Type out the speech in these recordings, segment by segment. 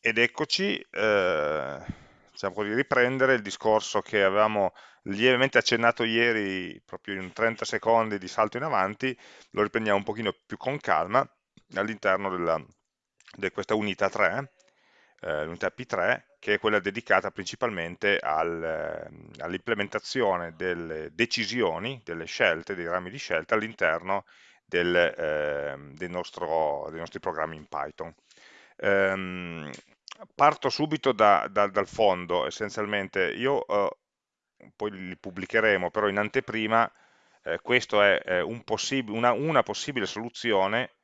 ed eccoci, eh, diciamo così, riprendere il discorso che avevamo lievemente accennato ieri, proprio in 30 secondi di salto in avanti, lo riprendiamo un pochino più con calma all'interno di questa unità 3, eh, l'unità P3, che è quella dedicata principalmente al, eh, all'implementazione delle decisioni, delle scelte, dei rami di scelta all'interno del, eh, del dei nostri programmi in Python. Um, parto subito da, da, dal fondo, essenzialmente. Io uh, poi li pubblicheremo, però in anteprima eh, questa è eh, un una, una, possibile soluzione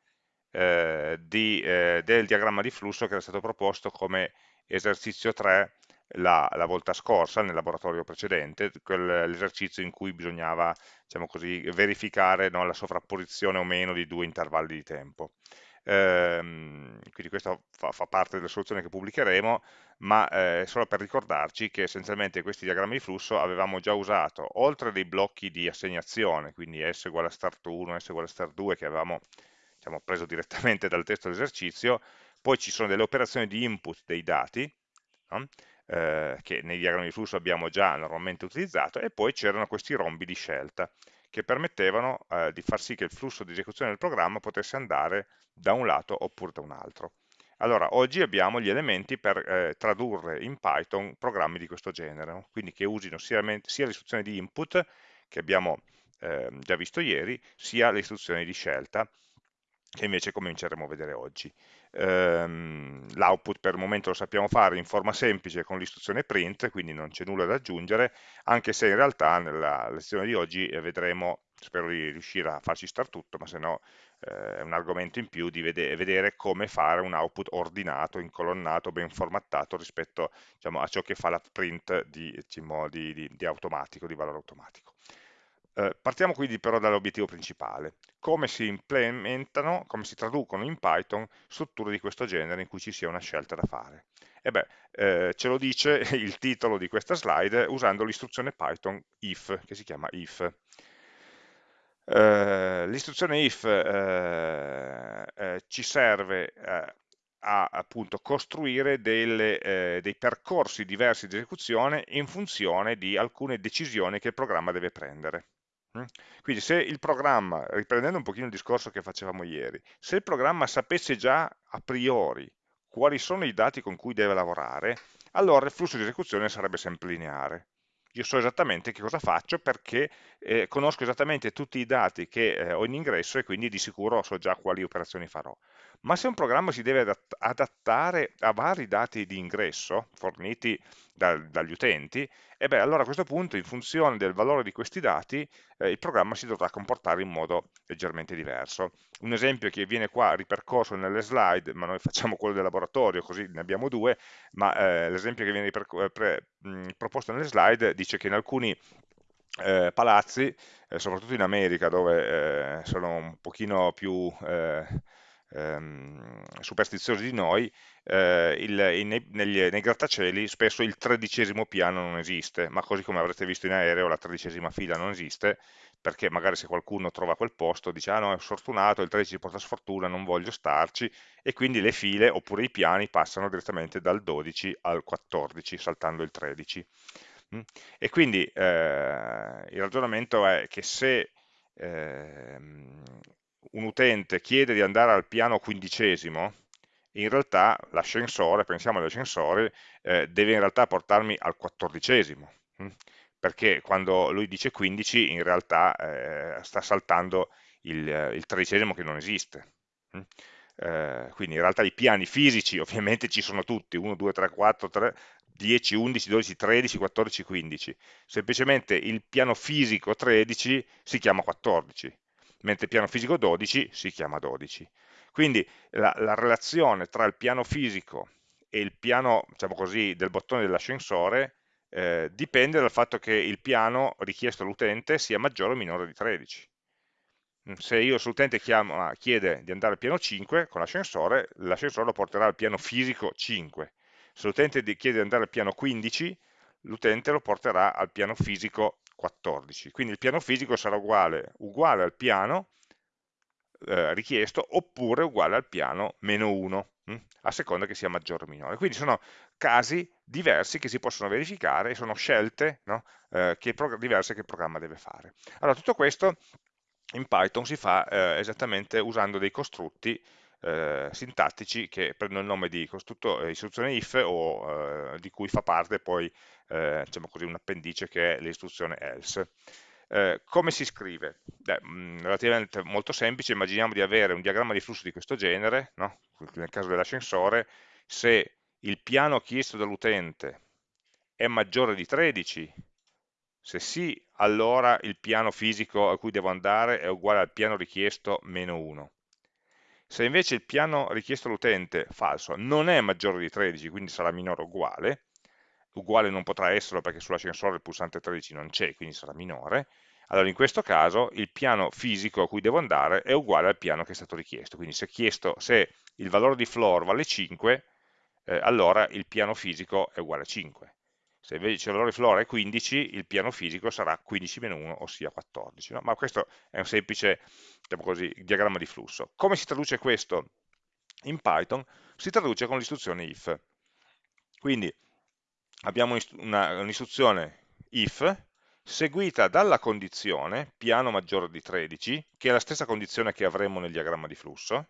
eh, di, eh, del diagramma di flusso che era stato proposto come esercizio 3 la, la volta scorsa nel laboratorio precedente, l'esercizio in cui bisognava diciamo così, verificare no, la sovrapposizione o meno di due intervalli di tempo. Ehm, quindi questo fa, fa, parte delle soluzioni che pubblicheremo, ma eh, solo per ricordarci che essenzialmente questi diagrammi di flusso avevamo già usato, oltre dei blocchi di assegnazione, quindi S uguale a start 1, S uguale a start 2, che avevamo diciamo, preso direttamente dal testo dell'esercizio, poi ci sono delle operazioni di input dei dati, no? eh, che nei diagrammi di flusso abbiamo già normalmente utilizzato, e poi c'erano questi rombi di scelta che permettevano eh, di far sì che il flusso di esecuzione del programma potesse andare da un lato oppure da un altro. Allora, oggi abbiamo gli elementi per eh, tradurre in Python programmi di questo genere, quindi che usino sia, sia l'istruzione di input, che abbiamo eh, già visto ieri, sia le istruzioni di scelta, che invece cominceremo a vedere oggi. Ehm, L'output per il momento lo sappiamo fare in forma semplice con l'istruzione print, quindi non c'è nulla da aggiungere, anche se in realtà nella lezione di oggi eh, vedremo, spero di riuscire a farci star tutto, ma se no eh, è un argomento in più di vede vedere come fare un output ordinato, incolonnato, ben formattato rispetto diciamo, a ciò che fa la print di, di, di, di automatico, di valore automatico. Eh, partiamo quindi però dall'obiettivo principale, come si implementano, come si traducono in Python strutture di questo genere in cui ci sia una scelta da fare. E beh, eh, ce lo dice il titolo di questa slide usando l'istruzione Python if, che si chiama if. Eh, l'istruzione if eh, eh, ci serve a appunto costruire delle, eh, dei percorsi diversi di esecuzione in funzione di alcune decisioni che il programma deve prendere. Mm? Quindi se il programma, riprendendo un pochino il discorso che facevamo ieri, se il programma sapesse già a priori quali sono i dati con cui deve lavorare, allora il flusso di esecuzione sarebbe sempre lineare. Io so esattamente che cosa faccio perché eh, conosco esattamente tutti i dati che eh, ho in ingresso e quindi di sicuro so già quali operazioni farò. Ma se un programma si deve adattare a vari dati di ingresso forniti da, dagli utenti, e beh, allora a questo punto, in funzione del valore di questi dati, eh, il programma si dovrà comportare in modo leggermente diverso. Un esempio che viene qua ripercorso nelle slide, ma noi facciamo quello del laboratorio, così ne abbiamo due, ma eh, l'esempio che viene pre, mh, proposto nelle slide dice che in alcuni eh, palazzi, eh, soprattutto in America, dove eh, sono un pochino più eh, ehm, superstiziosi di noi, eh, il, in, negli, nei grattacieli spesso il tredicesimo piano non esiste, ma così come avrete visto in aereo la tredicesima fila non esiste, perché magari se qualcuno trova quel posto dice ah no è sfortunato, il 13 porta sfortuna, non voglio starci, e quindi le file oppure i piani passano direttamente dal 12 al 14, saltando il 13. Mm? E quindi eh, il ragionamento è che se eh, un utente chiede di andare al piano quindicesimo, in realtà l'ascensore, pensiamo all'ascensore, eh, deve in realtà portarmi al quattordicesimo, hm? perché quando lui dice 15 in realtà eh, sta saltando il, il, tredicesimo che non esiste. Hm? Eh, quindi in realtà i piani fisici ovviamente ci sono tutti, 1, 2, 3, 4, 3, 10, 11, 12, 13, 14, 15. Semplicemente il piano fisico 13 si chiama 14, mentre piano fisico 12 si chiama 12. Quindi la, la relazione tra il piano fisico e il piano, diciamo così, del bottone dell'ascensore eh, dipende dal fatto che il piano richiesto all'utente sia maggiore o minore di 13. Mm, se io sull'utente chiede di andare al piano 5 con l'ascensore, l'ascensore lo porterà al piano fisico 5. Se l'utente chiede di andare al piano 15, l'utente lo porterà al piano fisico 14. Quindi il piano fisico sarà uguale, uguale al piano, eh, richiesto oppure uguale al piano meno 1, hm? a seconda che sia maggiore o minore. Quindi sono casi diversi che si possono verificare e sono scelte no? eh, che diverse che il programma deve fare. Allora, tutto questo in Python si fa eh, esattamente usando dei costrutti eh, sintattici che prendono il nome di eh, istruzione if o eh, di cui fa parte poi eh, diciamo così, un appendice che è l'istruzione else. Eh, come si scrive? Beh, mm, relativamente molto semplice, immaginiamo di avere un diagramma di flusso di questo genere, no? nel caso dell'ascensore, se il piano chiesto dall'utente è maggiore di 13, se sì, allora il piano fisico a cui devo andare è uguale al piano richiesto meno 1. Se invece il piano richiesto all'utente, falso, non è maggiore di 13, quindi sarà minore o uguale, uguale non potrà esserlo perché sull'ascensore il pulsante 13 non c'è, quindi sarà minore, allora in questo caso il piano fisico a cui devo andare è uguale al piano che è stato richiesto, quindi se, chiesto, se il valore di floor vale 5, eh, allora il piano fisico è uguale a 5. Se invece il valore floor è 15, il piano fisico sarà 15 meno 1, ossia 14. No? Ma questo è un semplice diciamo così, diagramma di flusso. Come si traduce questo in Python? Si traduce con l'istruzione if. Quindi abbiamo un'istruzione if seguita dalla condizione piano maggiore di 13, che è la stessa condizione che avremmo nel diagramma di flusso,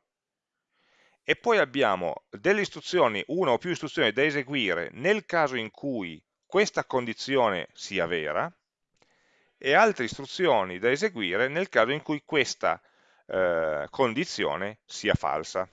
e poi abbiamo delle istruzioni, una o più istruzioni da eseguire nel caso in cui questa condizione sia vera, e altre istruzioni da eseguire nel caso in cui questa eh, condizione sia falsa.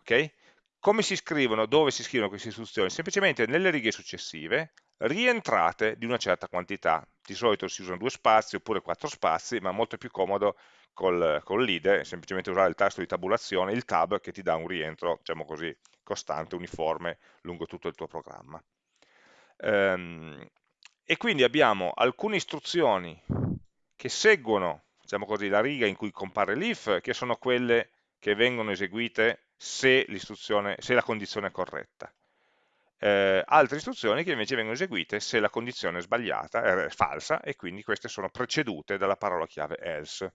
Okay? Come si scrivono, dove si scrivono queste istruzioni? Semplicemente nelle righe successive, rientrate di una certa quantità. Di solito si usano due spazi oppure quattro spazi, ma è molto più comodo col, col leader, semplicemente usare il tasto di tabulazione, il tab, che ti dà un rientro, diciamo così, costante, uniforme, lungo tutto il tuo programma. Ehm, e quindi abbiamo alcune istruzioni che seguono, diciamo così, la riga in cui compare l'if, che sono quelle che vengono eseguite se, se la condizione è corretta. Eh, altre istruzioni che invece vengono eseguite se la condizione è sbagliata, è falsa, e quindi queste sono precedute dalla parola chiave else.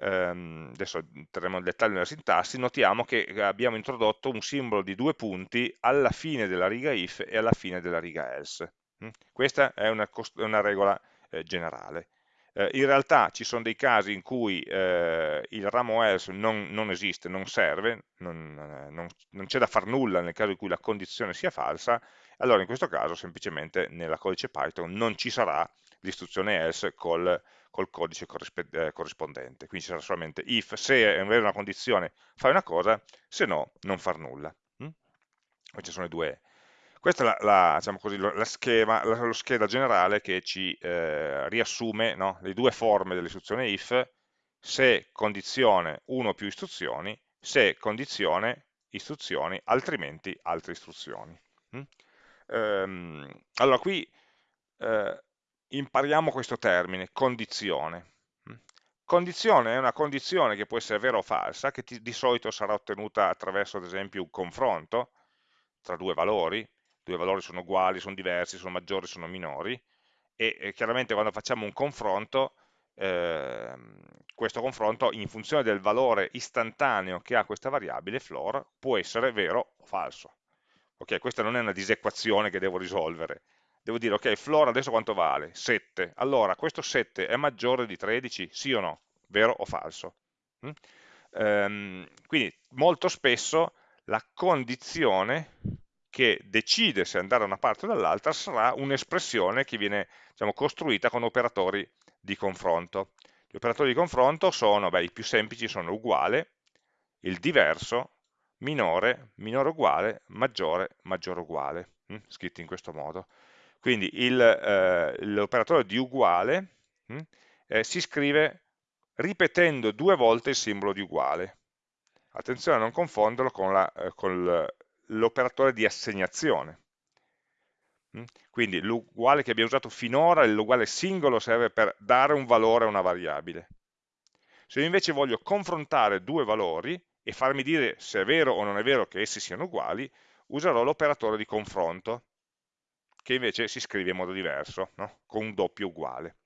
Um, adesso entreremo nel dettaglio della sintassi, notiamo che abbiamo introdotto un simbolo di due punti alla fine della riga if e alla fine della riga else. Mm? Questa è una, una regola eh, generale. Eh, in realtà ci sono dei casi in cui eh, il ramo else non, non esiste, non serve, non, eh, non, non c'è da far nulla nel caso in cui la condizione sia falsa, allora in questo caso semplicemente nella codice Python non ci sarà l'istruzione else col, col codice eh, corrispondente, quindi ci sarà solamente if, se è una condizione fai una cosa, se no non far nulla. Mm? Queste sono le due, questa è la, la, diciamo così, la schema, lo scheda generale che ci eh, riassume no, le due forme dell'istruzione if, se condizione 1 più istruzioni, se condizione istruzioni, altrimenti altre istruzioni. Mm? Ehm, allora qui eh, impariamo questo termine, condizione. Mm? Condizione è una condizione che può essere vera o falsa, che ti, di solito sarà ottenuta attraverso ad esempio un confronto tra due valori, due valori sono uguali, sono diversi, sono maggiori, sono minori, e, e chiaramente quando facciamo un confronto, eh, questo confronto in funzione del valore istantaneo che ha questa variabile floor può essere vero o falso. Ok, questa non è una disequazione che devo risolvere. Devo dire, ok, floor adesso quanto vale? 7. Allora, questo 7 è maggiore di 13? Sì o no? Vero o falso? Mm? Ehm, quindi molto spesso la condizione che decide se andare da una parte o dall'altra sarà un'espressione che viene diciamo, costruita con operatori di confronto. Gli operatori di confronto sono, beh, i più semplici sono uguale, il diverso, minore, minore uguale, maggiore, maggiore uguale, hm? scritti in questo modo. Quindi eh, l'operatore di uguale hm? eh, si scrive ripetendo due volte il simbolo di uguale. Attenzione a non confonderlo con, eh, l'operatore di assegnazione. Mm? Quindi l'uguale che abbiamo usato finora, l'uguale singolo, serve per dare un valore a una variabile. Se io invece voglio confrontare due valori e farmi dire se è vero o non è vero che essi siano uguali, userò l'operatore di confronto, che invece si scrive in modo diverso, no? con un doppio uguale.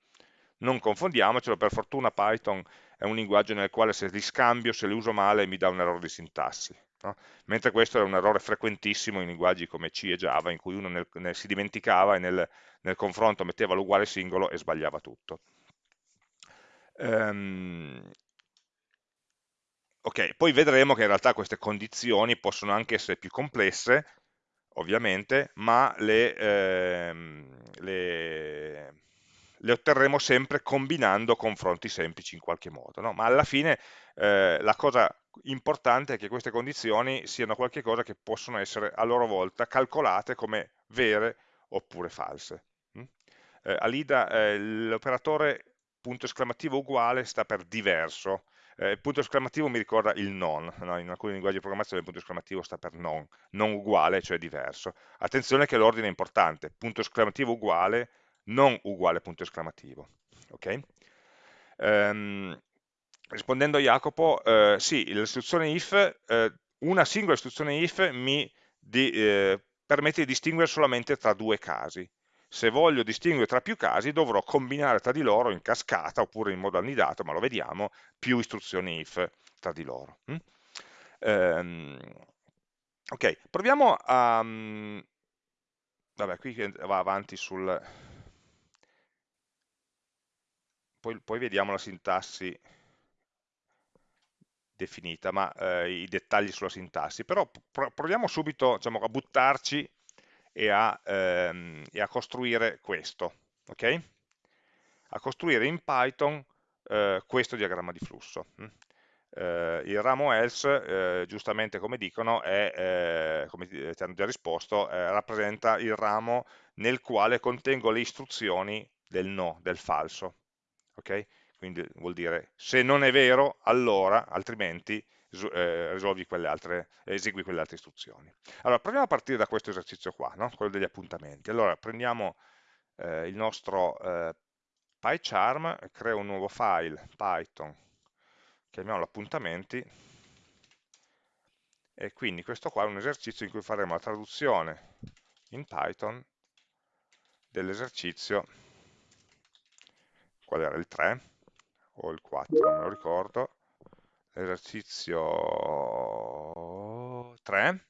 Non confondiamocelo, per fortuna Python è un linguaggio nel quale se li scambio, se li uso male, mi dà un errore di sintassi. No? Mentre questo è un errore frequentissimo in linguaggi come C e Java, in cui uno nel, nel, si dimenticava e nel, nel confronto metteva l'uguale singolo e sbagliava tutto. Um, ok, poi vedremo che in realtà queste condizioni possono anche essere più complesse, ovviamente, ma le, ehm, le, le, otterremo sempre combinando confronti semplici in qualche modo. No? Ma alla fine eh, la cosa importante è che queste condizioni siano qualcosa che possono essere a loro volta calcolate come vere oppure false. Mm? Eh, Alida, eh, l'operatore punto esclamativo uguale sta per diverso, eh, il punto esclamativo mi ricorda il non, no? in alcuni linguaggi di programmazione il punto esclamativo sta per non, non uguale, cioè diverso. Attenzione che l'ordine è importante, punto esclamativo uguale, non uguale punto esclamativo. Okay? Um, rispondendo a Jacopo, eh, sì, l'istruzione if, eh, una singola istruzione if mi di, eh, permette di distinguere solamente tra due casi se voglio distinguere tra più casi dovrò combinare tra di loro in cascata oppure in modo annidato, ma lo vediamo, più istruzioni if tra di loro. Mm? Ehm, ok, proviamo a... Um, vabbè, qui va avanti sul... Poi, poi vediamo la sintassi definita, ma eh, i dettagli sulla sintassi, però proviamo subito diciamo, a buttarci e a, ehm, e a costruire questo, ok? A costruire in Python eh, questo diagramma di flusso. Mm? Eh, il ramo else, eh, giustamente come dicono, è, eh, come ti hanno già risposto, eh, rappresenta il ramo nel quale contengo le istruzioni del no, del falso. Okay? Quindi vuol dire se non è vero, allora, altrimenti quelle altre, esegui quelle altre istruzioni. Allora, proviamo a partire da questo esercizio qua, no? quello degli appuntamenti. Allora, prendiamo eh, il nostro eh, PyCharm, creo un nuovo file, Python, chiamiamolo appuntamenti, e quindi questo qua è un esercizio in cui faremo la traduzione in Python dell'esercizio, qual era il 3 o il 4, non me lo ricordo, esercizio 3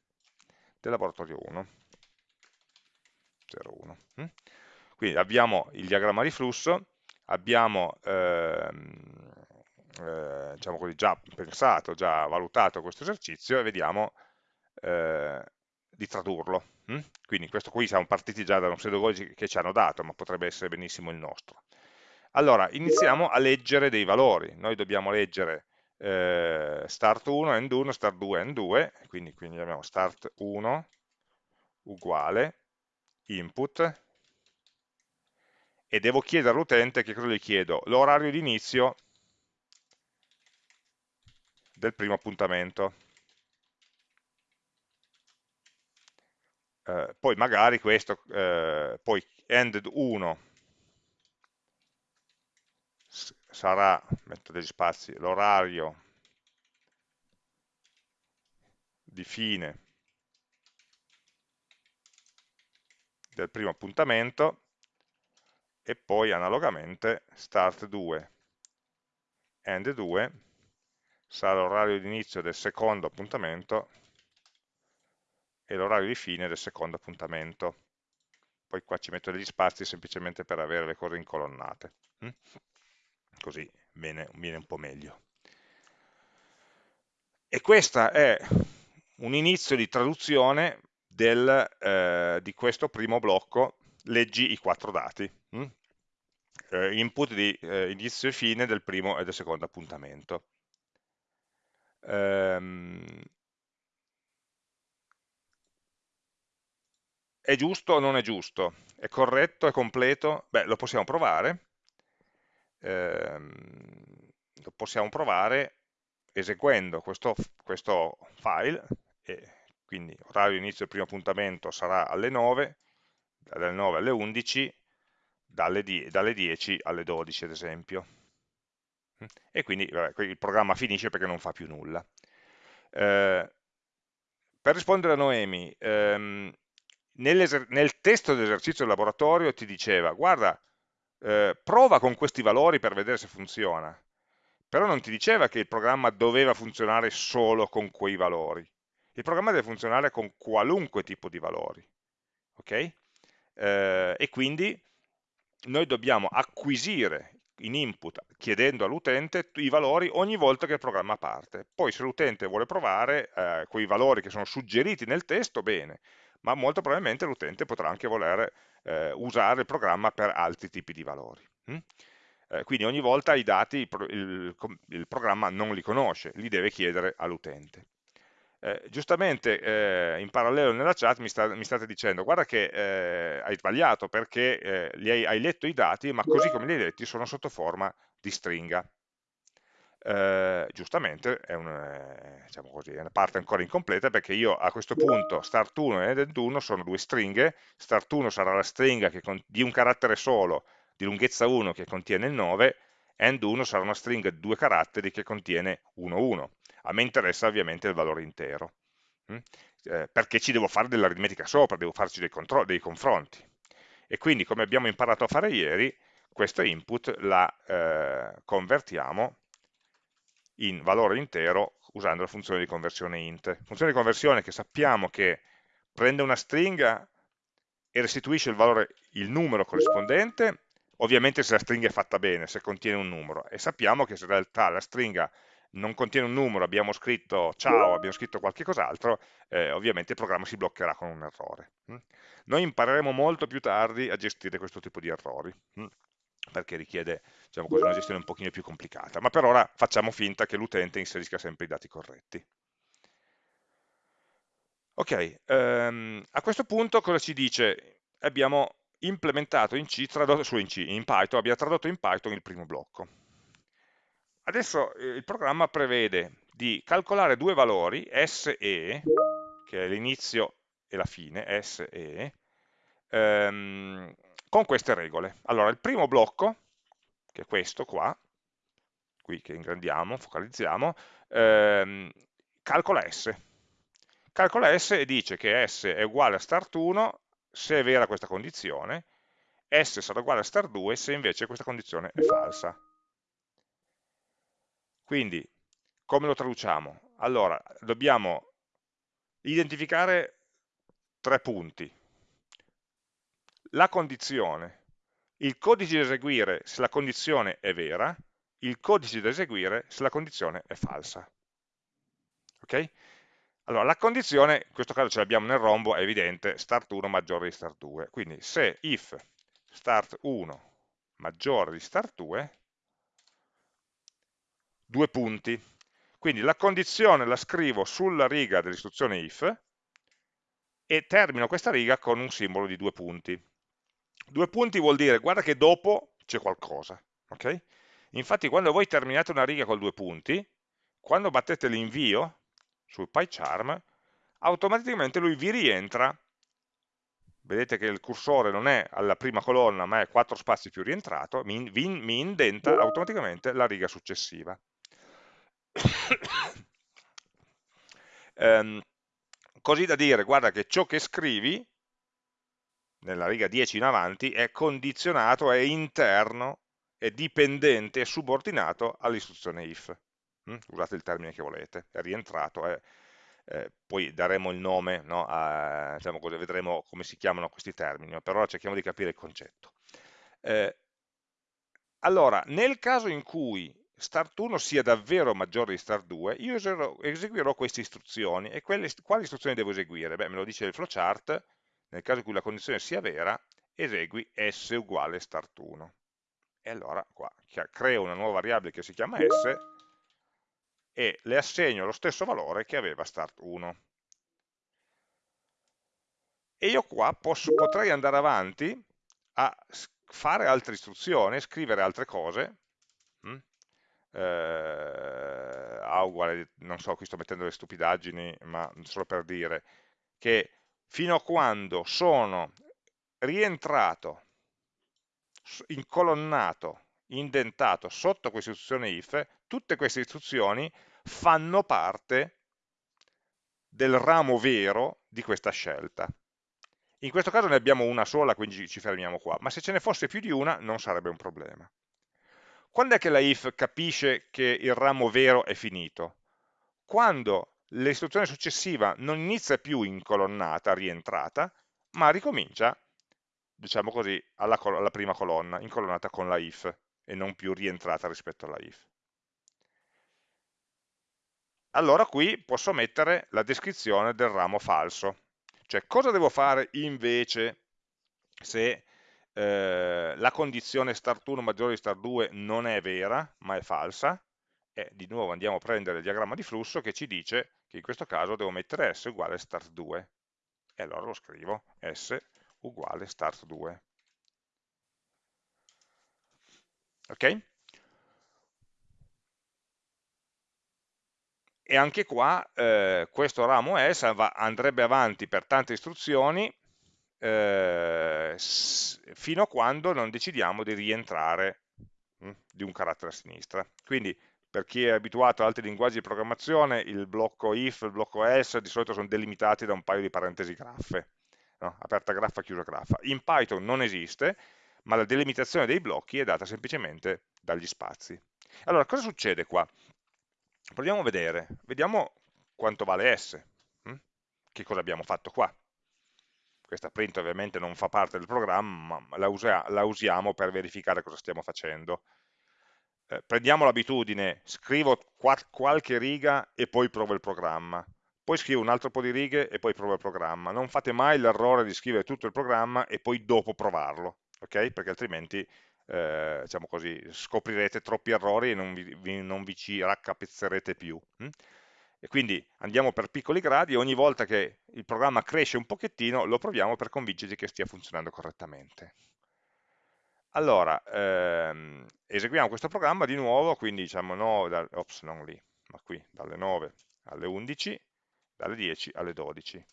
del laboratorio 1. 01. Mm? Quindi abbiamo il diagramma di flusso, abbiamo ehm, eh, diciamo così, già pensato, già valutato questo esercizio e vediamo eh, di tradurlo. Mm? Quindi questo qui siamo partiti già da un pseudologi che ci hanno dato, ma potrebbe essere benissimo il nostro. Allora, iniziamo a leggere dei valori. Noi dobbiamo leggere eh, start 1, end 1, start 2, end 2, quindi, quindi abbiamo start 1 uguale input e devo chiedere all'utente che cosa gli chiedo? L'orario di inizio del primo appuntamento. Eh, poi magari questo, eh, poi end 1 sarà, metto degli spazi, l'orario di fine del primo appuntamento e poi analogamente start 2 end 2 sarà l'orario di inizio del secondo appuntamento e l'orario di fine del secondo appuntamento. Poi qua ci metto degli spazi semplicemente per avere le cose incolonnate. Così viene, viene un po' meglio. E questo è un inizio di traduzione del, eh, di questo primo blocco, leggi i quattro dati, hm? eh, input di eh, inizio e fine del primo e del secondo appuntamento. Ehm, è giusto o non è giusto? È corretto, è completo? Beh, lo possiamo provare ehm, lo possiamo provare eseguendo questo, questo file, quindi orario inizio del primo appuntamento sarà alle 9, dalle 9 alle 11, dalle, die dalle 10 alle 12 ad esempio. E quindi vabbè, il programma finisce perché non fa più nulla. Eh, per rispondere a Noemi, ehm, nel testo dell'esercizio del laboratorio ti diceva, guarda, eh, prova con questi valori per vedere se funziona. però non ti diceva che il programma doveva funzionare solo con quei valori. Il programma deve funzionare con qualunque tipo di valori. ok? Eh, e quindi noi dobbiamo acquisire in input chiedendo all'utente i valori ogni volta che il programma parte. Poi se l'utente vuole provare eh, quei valori che sono suggeriti nel testo, bene, ma molto probabilmente l'utente potrà anche voler eh, usare il programma per altri tipi di valori. Hm? Eh, quindi ogni volta i dati il, il, il, programma non li conosce, li deve chiedere all'utente. Eh, giustamente eh, in parallelo nella chat mi, sta, mi, state dicendo guarda che eh, hai sbagliato perché eh, hai, hai, letto i dati ma così come li hai letti sono sotto forma di stringa eh, giustamente è, un, eh, diciamo così, è, una parte ancora incompleta perché io a questo punto start1 e end1 sono due stringhe start1 sarà la stringa di un carattere solo di lunghezza 1 che contiene il 9 end1 sarà una stringa di due caratteri che contiene 1, 1 a me interessa ovviamente il valore intero, hm? eh, perché ci devo fare dell'aritmetica sopra, devo farci dei, dei, confronti. E quindi, come abbiamo imparato a fare ieri, questo input la eh, convertiamo in valore intero usando la funzione di conversione int. Funzione di conversione che sappiamo che prende una stringa e restituisce il valore, il numero corrispondente, ovviamente se la stringa è fatta bene, se contiene un numero, e sappiamo che se in realtà la stringa non contiene un numero, abbiamo scritto ciao, abbiamo scritto qualche cos'altro, eh, ovviamente il programma si bloccherà con un errore. Mm. Noi impareremo molto più tardi a gestire questo tipo di errori, mm, perché richiede diciamo così, una gestione un pochino più complicata, ma per ora facciamo finta che l'utente inserisca sempre i dati corretti. Ok, um, a questo punto cosa ci dice? Abbiamo implementato in C, tradotto, in, C, in Python, abbiamo tradotto in Python il primo blocco Adesso eh, il programma prevede di calcolare due valori, S e, che è l'inizio e la fine, S e, ehm, con queste regole. Allora, il primo blocco, che è questo qua, qui che ingrandiamo, focalizziamo, ehm, calcola S. Calcola S e dice che S è uguale a start1 se è vera questa condizione, S sarà uguale a start2 se invece questa condizione è falsa. Quindi, come lo traduciamo? Allora, dobbiamo identificare tre punti. La condizione, il codice da eseguire se la condizione è vera, il codice da eseguire se la condizione è falsa. Ok? Allora, la condizione, in questo caso ce l'abbiamo nel rombo, è evidente, start1 maggiore di start2. Quindi se if start1 maggiore di start2, due punti. Quindi la condizione la scrivo sulla riga dell'istruzione if e termino questa riga con un simbolo di due punti. Due punti vuol dire, guarda che dopo c'è qualcosa. Okay? Infatti quando voi terminate una riga con due punti, quando battete l'invio sul PyCharm, automaticamente lui vi rientra, vedete che il cursore non è alla prima colonna ma è quattro spazi più rientrato, mi, mi indenta automaticamente la riga successiva ehm, così da dire, guarda che ciò che scrivi, nella riga 10 in avanti, è condizionato, è interno, è dipendente, è subordinato all'istruzione if. Mm? Usate il termine che volete, è rientrato, è, eh, poi daremo il nome, no, a, diciamo vedremo come si chiamano questi termini, per ora cerchiamo di capire il concetto. Eh, allora, nel caso in cui start1 sia davvero maggiore di start2, io eseguirò queste istruzioni. E quelle, quali istruzioni devo eseguire? Beh, me lo dice il flowchart, nel caso in cui la condizione sia vera, esegui s uguale start1. E allora qua creo una nuova variabile che si chiama s e le assegno lo stesso valore che aveva start1. E io qua posso, potrei andare avanti a fare altre istruzioni, scrivere altre cose, hm? eh, A uguale, non so, qui sto mettendo le stupidaggini, ma solo per dire, che fino a quando sono rientrato, incolonnato, indentato sotto questa istruzione if, tutte queste istruzioni fanno parte del ramo vero di questa scelta. In questo caso ne abbiamo una sola, quindi ci fermiamo qua, ma se ce ne fosse più di una non sarebbe un problema. Quando è che la if capisce che il ramo vero è finito? Quando l'istruzione successiva non inizia più in colonnata, rientrata, ma ricomincia, diciamo così, alla, alla prima colonna, incolonnata con la if, e non più rientrata rispetto alla if. Allora qui posso mettere la descrizione del ramo falso. Cioè, cosa devo fare invece se eh, la condizione start1 maggiore di start2 non è vera, ma è falsa, e di nuovo andiamo a prendere il diagramma di flusso che ci dice che in questo caso devo mettere s uguale start2, e allora lo scrivo, s uguale start2. Ok? E anche qua eh, questo ramo S andrebbe avanti per tante istruzioni eh, fino a quando non decidiamo di rientrare mh, hm, di un carattere a sinistra. Quindi per chi è abituato ad altri linguaggi di programmazione, il blocco if, il blocco else di solito sono delimitati da un paio di parentesi graffe, no? aperta graffa, chiusa graffa. In Python non esiste, ma la delimitazione dei blocchi è data semplicemente dagli spazi. Allora, cosa succede qua? Proviamo a vedere, vediamo quanto vale S, hm? che cosa abbiamo fatto qua questa print ovviamente non fa parte del programma, ma la, usa, la usiamo per verificare cosa stiamo facendo. Eh, prendiamo l'abitudine, scrivo qualche riga e poi provo il programma, poi scrivo un altro po' di righe e poi provo il programma. Non fate mai l'errore di scrivere tutto il programma e poi dopo provarlo, ok? Perché altrimenti eh, diciamo così, scoprirete troppi errori e non vi, vi, non vi ci raccapezzerete più. Hm? E quindi andiamo per piccoli gradi e ogni volta che il programma cresce un pochettino lo proviamo per convincerci che stia funzionando correttamente. Allora, ehm, eseguiamo questo programma di nuovo, quindi diciamo 9, da, ops, non lì, ma qui, dalle 9 alle 11, dalle 10 alle 12.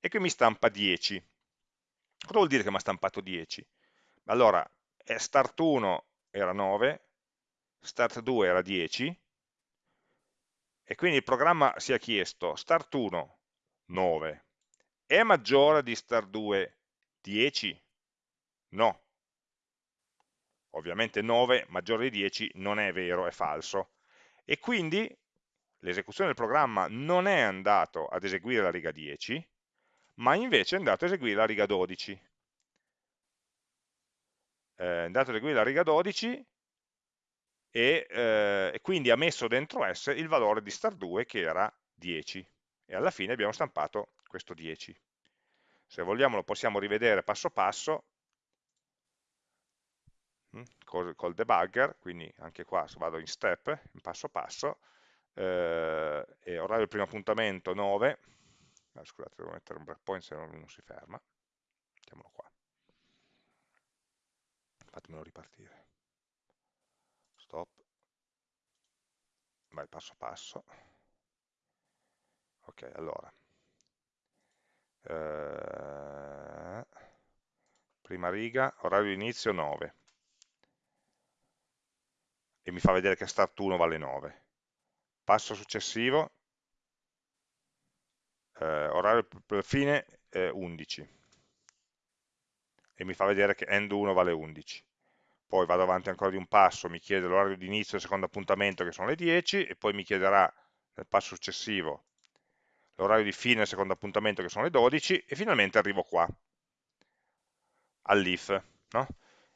E qui mi stampa 10. Cosa vuol dire che mi ha stampato 10? Allora, start 1 era 9, start 2 era 10, e quindi il programma si è chiesto start 1 9 è maggiore di start 2 10? No. Ovviamente 9 maggiore di 10 non è vero, è falso. E quindi l'esecuzione del programma non è andato ad eseguire la riga 10, ma invece è andato ad eseguire la riga 12. È andato ad eseguire la riga 12 e, eh, e quindi ha messo dentro S il valore di star2 che era 10 e alla fine abbiamo stampato questo 10. Se vogliamo lo possiamo rivedere passo passo col, col debugger, quindi anche qua vado in step, in passo passo, eh, e orario del primo appuntamento 9, ah, scusate devo mettere un breakpoint se no non si ferma, mettiamolo qua, fatemelo ripartire. Stop. Vai passo passo. Ok allora. Eh, prima riga orario di inizio 9 e mi fa vedere che start 1 vale 9 passo successivo eh, orario fine eh, 11 e mi fa vedere che end 1 vale 11 poi vado avanti ancora di un passo, mi chiede l'orario di inizio del secondo appuntamento che sono le 10 e poi mi chiederà nel passo successivo l'orario di fine del secondo appuntamento che sono le 12 e finalmente arrivo qua, all'if. No?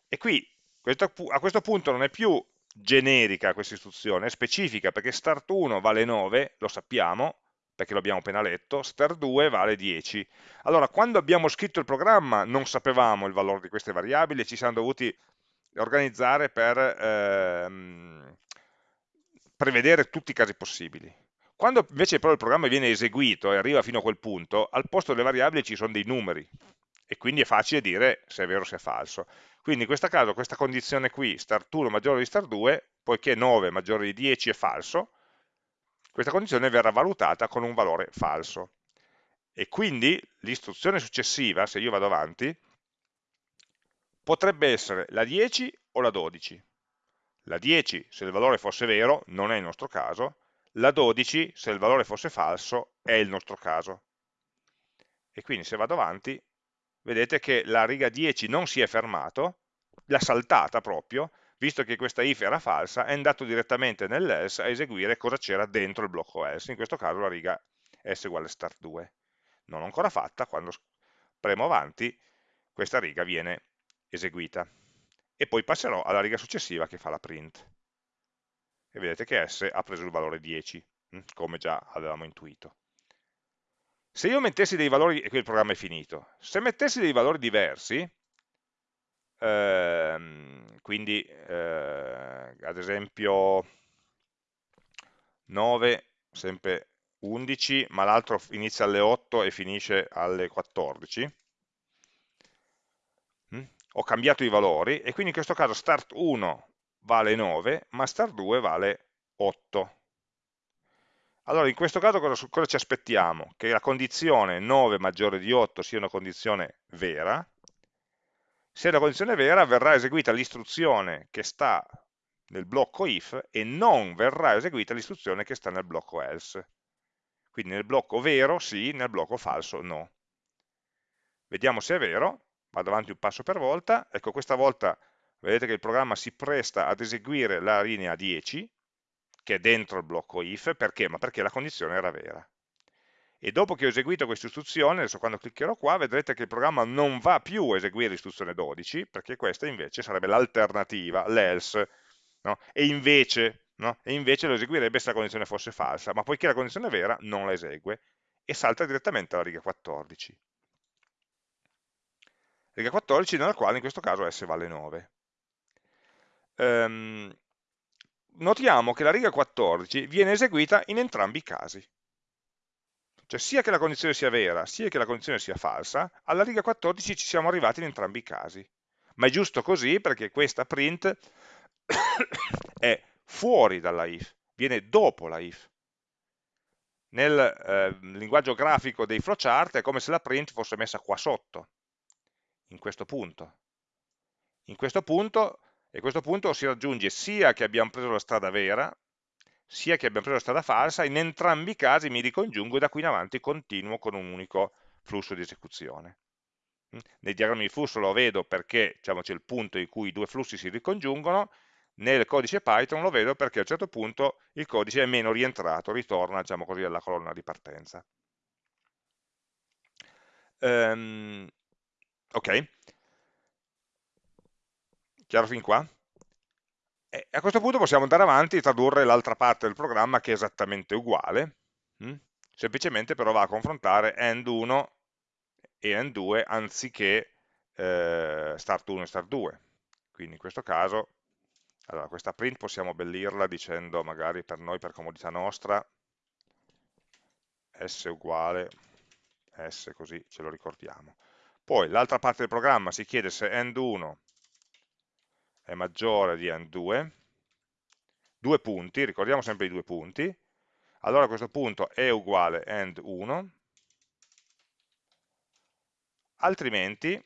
E qui a questo punto non è più generica questa istruzione, è specifica perché start 1 vale 9, lo sappiamo, perché lo abbiamo appena letto, start 2 vale 10. Allora, quando abbiamo scritto il programma non sapevamo il valore di queste variabili ci siamo dovuti organizzare per ehm, prevedere tutti i casi possibili. Quando invece però il programma viene eseguito e arriva fino a quel punto, al posto delle variabili ci sono dei numeri e quindi è facile dire se è vero o se è falso. Quindi in questo caso questa condizione qui, start 1 maggiore di start 2, poiché 9 maggiore di 10 è falso, questa condizione verrà valutata con un valore falso. E quindi l'istruzione successiva, se io vado avanti, potrebbe essere la 10 o la 12. La 10 se il valore fosse vero, non è il nostro caso, la 12 se il valore fosse falso, è il nostro caso. E quindi se vado avanti, vedete che la riga 10 non si è fermato, l'ha saltata proprio, visto che questa if era falsa, è andato direttamente nell'else a eseguire cosa c'era dentro il blocco else, in questo caso la riga s uguale start 2. Non ancora fatta, quando premo avanti, questa riga viene eseguita. E poi passerò alla riga successiva che fa la print. E vedete che s ha preso il valore 10, hm, come già avevamo intuito. Se io mettessi dei valori, e qui il programma è finito, se mettessi dei valori diversi, ehm, quindi eh, ad esempio 9, sempre 11, ma l'altro inizia alle 8 e finisce alle 14, hm, ho cambiato i valori e quindi in questo caso start 1 vale 9, ma start 2 vale 8. Allora, in questo caso cosa, cosa, ci aspettiamo? Che la condizione 9 maggiore di 8 sia una condizione vera. Se una condizione vera, verrà eseguita l'istruzione che sta nel blocco if e non verrà eseguita l'istruzione che sta nel blocco else. Quindi nel blocco vero sì, nel blocco falso no. Vediamo se è vero, vado avanti un passo per volta, ecco questa volta vedete che il programma si presta ad eseguire la linea 10, che è dentro il blocco if, perché? Ma perché la condizione era vera. E dopo che ho eseguito questa istruzione, adesso quando cliccherò qua, vedrete che il programma non va più a eseguire l'istruzione 12, perché questa invece sarebbe l'alternativa, l'else, no? e, invece, no? e invece lo eseguirebbe se la condizione fosse falsa, ma poiché la condizione è vera, non la esegue, e salta direttamente alla riga 14. Riga 14 nella quale in questo caso s vale 9. Um, notiamo che la riga 14 viene eseguita in entrambi i casi. Cioè sia che la condizione sia vera, sia che la condizione sia falsa, alla riga 14 ci siamo arrivati in entrambi i casi. Ma è giusto così perché questa print è fuori dalla if, viene dopo la if. Nel eh, linguaggio grafico dei flowchart è come se la print fosse messa qua sotto, in questo punto. In questo punto e a questo punto si raggiunge sia che abbiamo preso la strada vera, sia che abbiamo preso la strada falsa, in entrambi i casi mi ricongiungo e da qui in avanti continuo con un unico flusso di esecuzione. Mm? Nei diagrammi di flusso lo vedo perché diciamo, c'è il punto in cui i due flussi si ricongiungono, nel codice Python lo vedo perché a un certo punto il codice è meno rientrato, ritorna diciamo così, alla colonna di partenza. Um, ok, Chiaro fin qua? E a questo punto possiamo andare avanti e tradurre l'altra parte del programma che è esattamente uguale, hm? semplicemente però va a confrontare end 1 e end 2 anziché eh, start 1 e start 2. Quindi in questo caso, allora questa print possiamo abbellirla dicendo magari per noi, per comodità nostra, s uguale s, così ce lo ricordiamo. Poi l'altra parte del programma si chiede se end 1 è maggiore di AND2, due punti, ricordiamo sempre i due punti, allora questo punto è uguale AND1, altrimenti,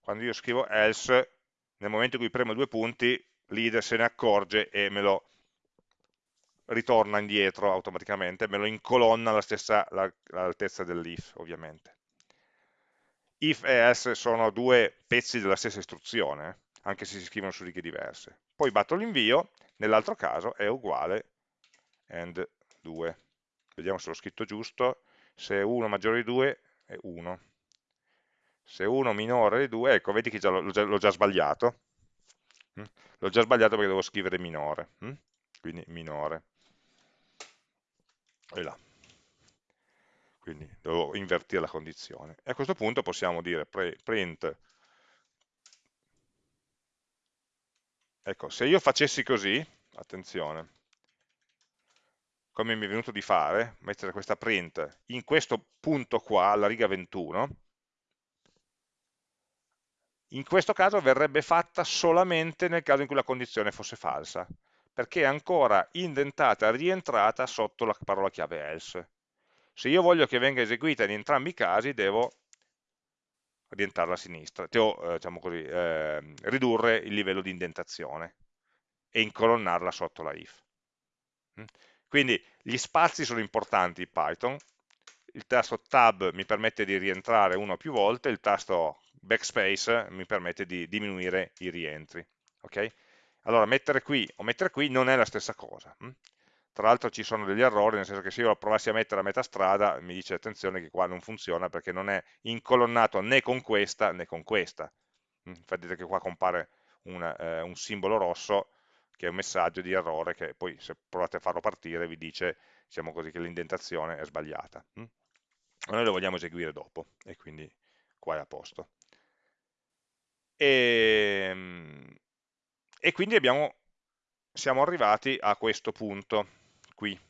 quando io scrivo else, nel momento in cui premo due punti, l'IDE se ne accorge e me lo ritorna indietro automaticamente, me lo incolonna all'altezza dell'if, ovviamente. If e else sono due pezzi della stessa istruzione, eh anche se si scrivono su righe diverse. Poi batto l'invio, nell'altro caso è uguale and 2. Vediamo se l'ho scritto giusto, se 1 maggiore di 2 è 1. Se 1 minore di 2, ecco, vedi che l'ho già, sbagliato. Mm? L'ho già sbagliato perché devo scrivere minore, mm? quindi minore. E là. Quindi devo invertire la condizione. E a questo punto possiamo dire print Ecco, se io facessi così, attenzione, come mi è venuto di fare, mettere questa print in questo punto qua, alla riga 21, in questo caso verrebbe fatta solamente nel caso in cui la condizione fosse falsa, perché è ancora indentata, rientrata sotto la parola chiave else. Se io voglio che venga eseguita in entrambi i casi, devo orientarla a sinistra, o eh, diciamo così, eh, ridurre il livello di indentazione e incolonnarla sotto la if. Mm? Quindi gli spazi sono importanti in Python, il tasto tab mi permette di rientrare una o più volte, il tasto backspace mi permette di diminuire i rientri. Okay? Allora, mettere qui o mettere qui non è la stessa cosa. Tra l'altro ci sono degli errori, nel senso che se io lo provassi a mettere a metà strada, mi dice attenzione che qua non funziona perché non è incolonnato né con questa né con questa. Infatti vedete che qua compare una, eh, un simbolo rosso che è un messaggio di errore che poi se provate a farlo partire vi dice diciamo così, che l'indentazione è sbagliata. Ma noi lo vogliamo eseguire dopo e quindi qua è a posto. E, ehm, e quindi abbiamo, siamo arrivati a questo punto qui.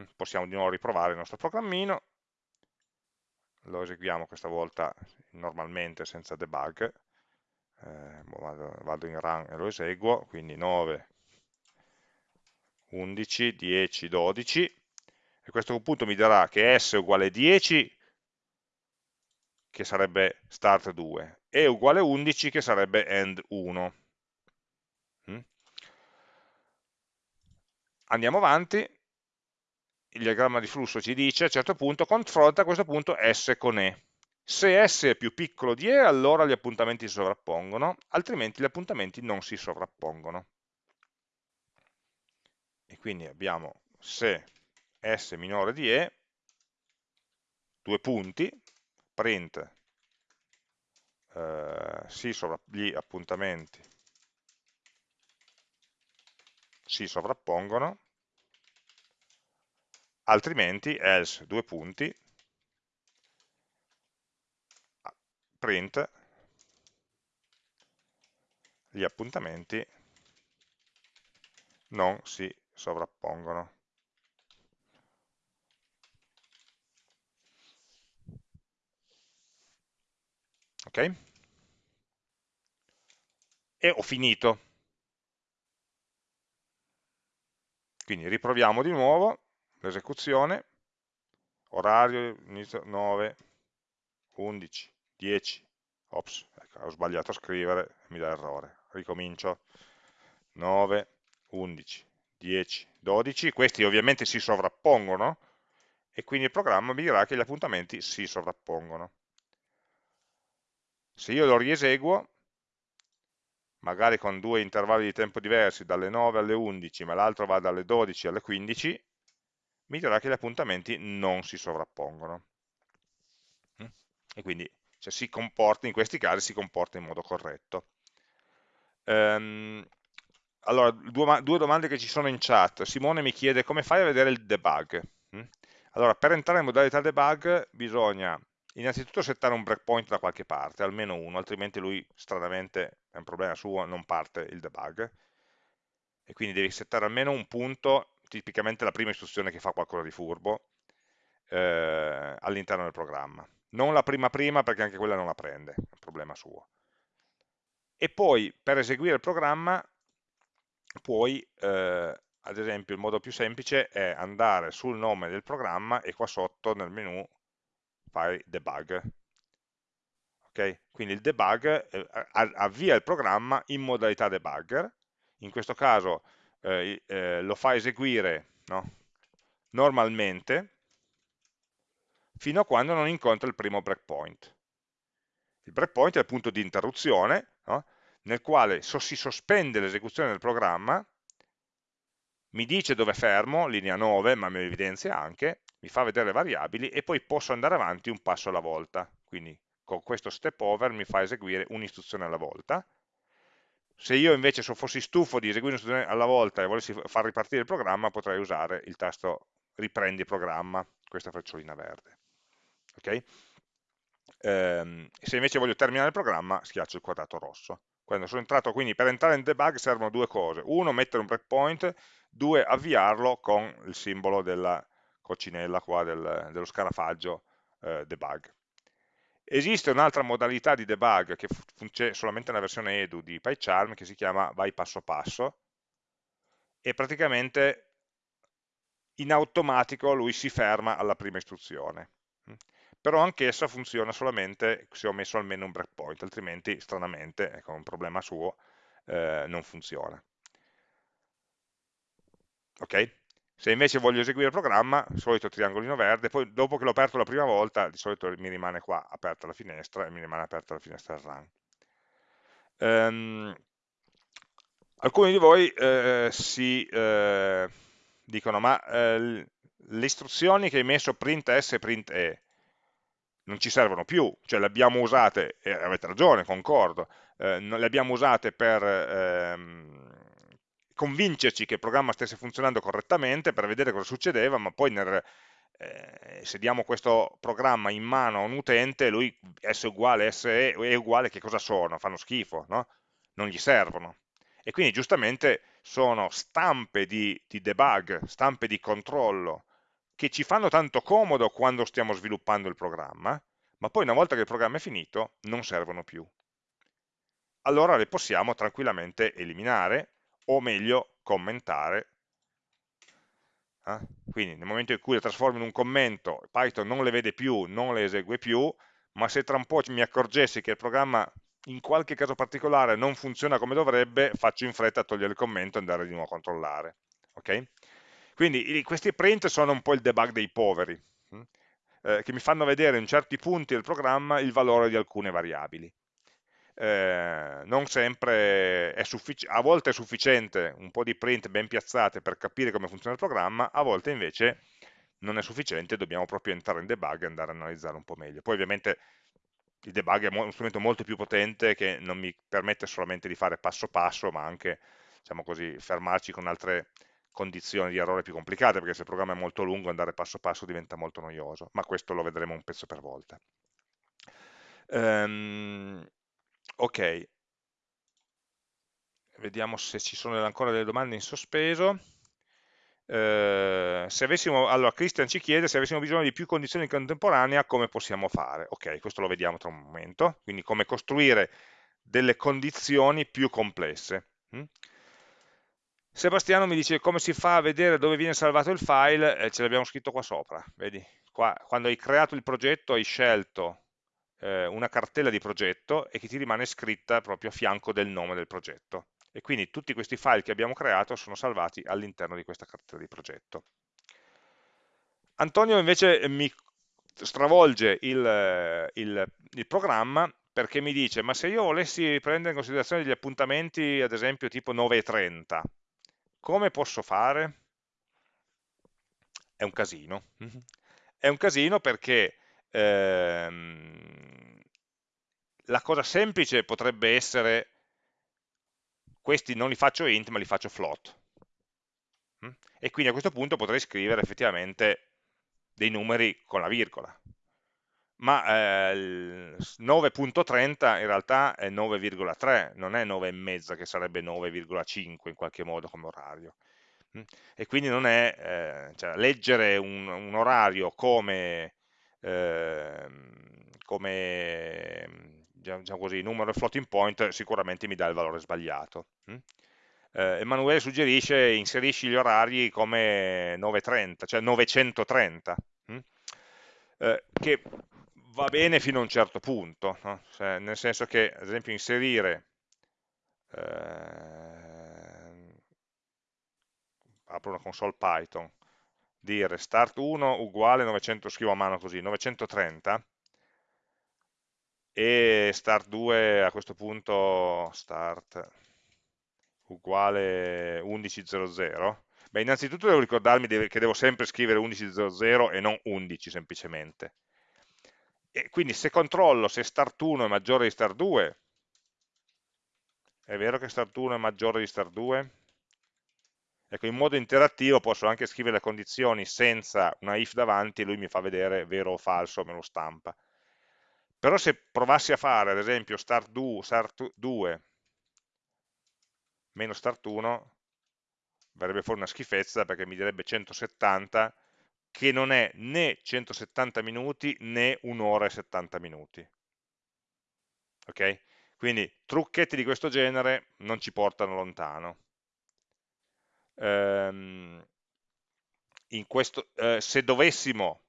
Mm, possiamo di nuovo riprovare il nostro programmino, lo eseguiamo questa volta normalmente senza debug, eh, vado, vado, in run e lo eseguo, quindi 9, 11, 10, 12, e a questo punto mi darà che s è uguale a 10, che sarebbe start 2, e uguale a 11, che sarebbe end 1. Andiamo avanti, il diagramma di flusso ci dice a un certo punto confronta a questo punto S con E. Se S è più piccolo di E, allora gli appuntamenti si sovrappongono, altrimenti gli appuntamenti non si sovrappongono. E quindi abbiamo se S è minore di E, due punti, print eh, si gli appuntamenti si sovrappongono, altrimenti else due punti, print gli appuntamenti non si sovrappongono. Ok? E ho finito. Quindi riproviamo di nuovo l'esecuzione, orario, inizio 9, 11, 10, ops, ecco, ho sbagliato a scrivere, mi dà errore, ricomincio, 9, 11, 10, 12, questi ovviamente si sovrappongono e quindi il programma mi dirà che gli appuntamenti si sovrappongono. Se io lo rieseguo, magari con due intervalli di tempo diversi, dalle 9 alle 11, ma l'altro va dalle 12 alle 15, mi dirà che gli appuntamenti non si sovrappongono. Mm? E quindi se si comporta, in questi casi si comporta in modo corretto. Ehm, allora, due, due, domande che ci sono in chat. Simone mi chiede come fai a vedere il debug. Mm? Allora, per entrare in modalità debug bisogna innanzitutto settare un breakpoint da qualche parte, almeno uno, altrimenti lui stranamente, è un problema suo, non parte il debug. E quindi devi settare almeno un punto, tipicamente la prima istruzione che fa qualcosa di furbo, eh, all'interno del programma. Non la prima prima perché anche quella non la prende, è un problema suo. E poi per eseguire il programma puoi, eh, ad esempio il modo più semplice è andare sul nome del programma e qua sotto nel menu fai debug. Okay? Quindi il debug eh, avvia il programma in modalità debugger, in questo caso eh, eh, lo fa eseguire no? normalmente fino a quando non incontra il primo breakpoint. Il breakpoint è il punto di interruzione no? nel quale so si sospende l'esecuzione del programma, mi dice dove fermo, linea 9, ma mi evidenzia anche, mi fa vedere le variabili e poi posso andare avanti un passo alla volta. Quindi con questo step over mi fa eseguire un'istruzione alla volta. Se io invece fossi stufo di eseguire un'istruzione alla volta e volessi far ripartire il programma, potrei usare il tasto riprendi programma, questa freccina verde. Okay? Ehm, se invece voglio terminare il programma, schiaccio il quadrato rosso. Quando sono entrato, quindi per entrare in debug servono due cose. Uno, mettere un breakpoint, due, avviarlo con il simbolo della, coccinella qua del, dello scarafaggio eh, debug. Esiste un'altra modalità di debug che c'è solamente nella versione edu di PyCharm che si chiama vai passo passo e praticamente in automatico lui si ferma alla prima istruzione. Però anch'essa funziona solamente se ho messo almeno un breakpoint, altrimenti stranamente, ecco un problema suo, eh, non funziona. Ok? Se invece voglio eseguire il programma, solito triangolino verde, poi dopo che l'ho aperto la prima volta, di solito mi rimane qua aperta la finestra e mi rimane aperta la finestra run. Um, Alcuni di voi eh, si eh, dicono, ma eh, le istruzioni che hai messo print s e print e non ci servono più, cioè le abbiamo usate, e avete ragione, concordo, eh, le abbiamo usate per ehm, convincerci che il programma stesse funzionando correttamente, per vedere cosa succedeva, ma poi nel, eh, se diamo questo programma in mano a un utente, lui S uguale, SE è uguale, che cosa sono? Fanno schifo, no? Non gli servono. E quindi giustamente sono stampe di, di debug, stampe di controllo, che ci fanno tanto comodo quando stiamo sviluppando il programma, ma poi una volta che il programma è finito non servono più. Allora le possiamo tranquillamente eliminare, o meglio commentare eh? Quindi nel momento in cui le trasformo in un commento, Python non le vede più, non le esegue più, ma se tra un po' mi accorgessi che il programma in qualche caso particolare non funziona come dovrebbe, faccio in fretta a togliere il commento e andare di nuovo a controllare. Okay? Quindi questi print sono un po' il debug dei poveri, hm? eh, che mi fanno vedere in certi punti del programma il valore di alcune variabili eh, non sempre è sufficiente, a volte è sufficiente un po' di print ben piazzate per capire come funziona il programma, a volte invece non è sufficiente, dobbiamo proprio entrare in debug e andare a analizzare un po' meglio. Poi ovviamente il debug è uno strumento molto più potente che non mi permette solamente di fare passo passo, ma anche, diciamo così, fermarci con altre condizioni di errore più complicate, perché se il programma è molto lungo andare passo passo diventa molto noioso, ma questo lo vedremo un pezzo per volta. Um, ok, vediamo se ci sono ancora delle domande in sospeso. Eh, avessimo, allora Christian ci chiede se avessimo bisogno di più condizioni in contemporanea come possiamo fare? Ok, questo lo vediamo tra un momento. Quindi come costruire delle condizioni più complesse. Hm? Sebastiano mi dice come si fa a vedere dove viene salvato il file? Eh, ce l'abbiamo scritto qua sopra vedi, qua, quando hai creato il progetto hai scelto eh, una cartella di progetto e che ti rimane scritta proprio a fianco del nome del progetto. E quindi tutti questi file che abbiamo creato sono salvati all'interno di questa cartella di progetto. Antonio invece mi stravolge il, il, il programma perché mi dice ma se io volessi prendere in considerazione degli appuntamenti ad esempio tipo 9.30 come posso fare? È un casino è un casino perché ehm, la cosa semplice potrebbe essere questi non li faccio int ma li faccio float mm? e quindi a questo punto potrei scrivere effettivamente dei numeri con la virgola ma eh, 9.30 in realtà è 9,3 non è 9,5 che sarebbe 9,5 in qualche modo come orario mm? e quindi non è eh, cioè, leggere un, un orario come Ehm, come diciamo così, numero floating point sicuramente mi dà il valore sbagliato. Hm? Eh, Emanuele suggerisce inserisci gli orari come 930, cioè 930, hm? eh, che va bene fino a un certo punto, no? cioè, nel senso che ad esempio inserire eh, apro una console Python dire start 1 uguale 900, scrivo a mano così, 930 e start 2 a questo punto start uguale 1100 beh innanzitutto devo ricordarmi che devo sempre scrivere 1100 e non 11 semplicemente e quindi se controllo se start 1 è maggiore di start 2 è vero che start 1 è maggiore di start 2? Ecco, in modo interattivo posso anche scrivere le condizioni senza una if davanti e lui mi fa vedere vero o falso, me lo stampa. Però se provassi a fare, ad esempio, start 2, start 2 meno start 1, verrebbe fuori una schifezza perché mi direbbe 170, che non è né 170 minuti né un'ora e 70 minuti. Ok? Quindi trucchetti di questo genere non ci portano lontano ehm, questo, eh, se dovessimo,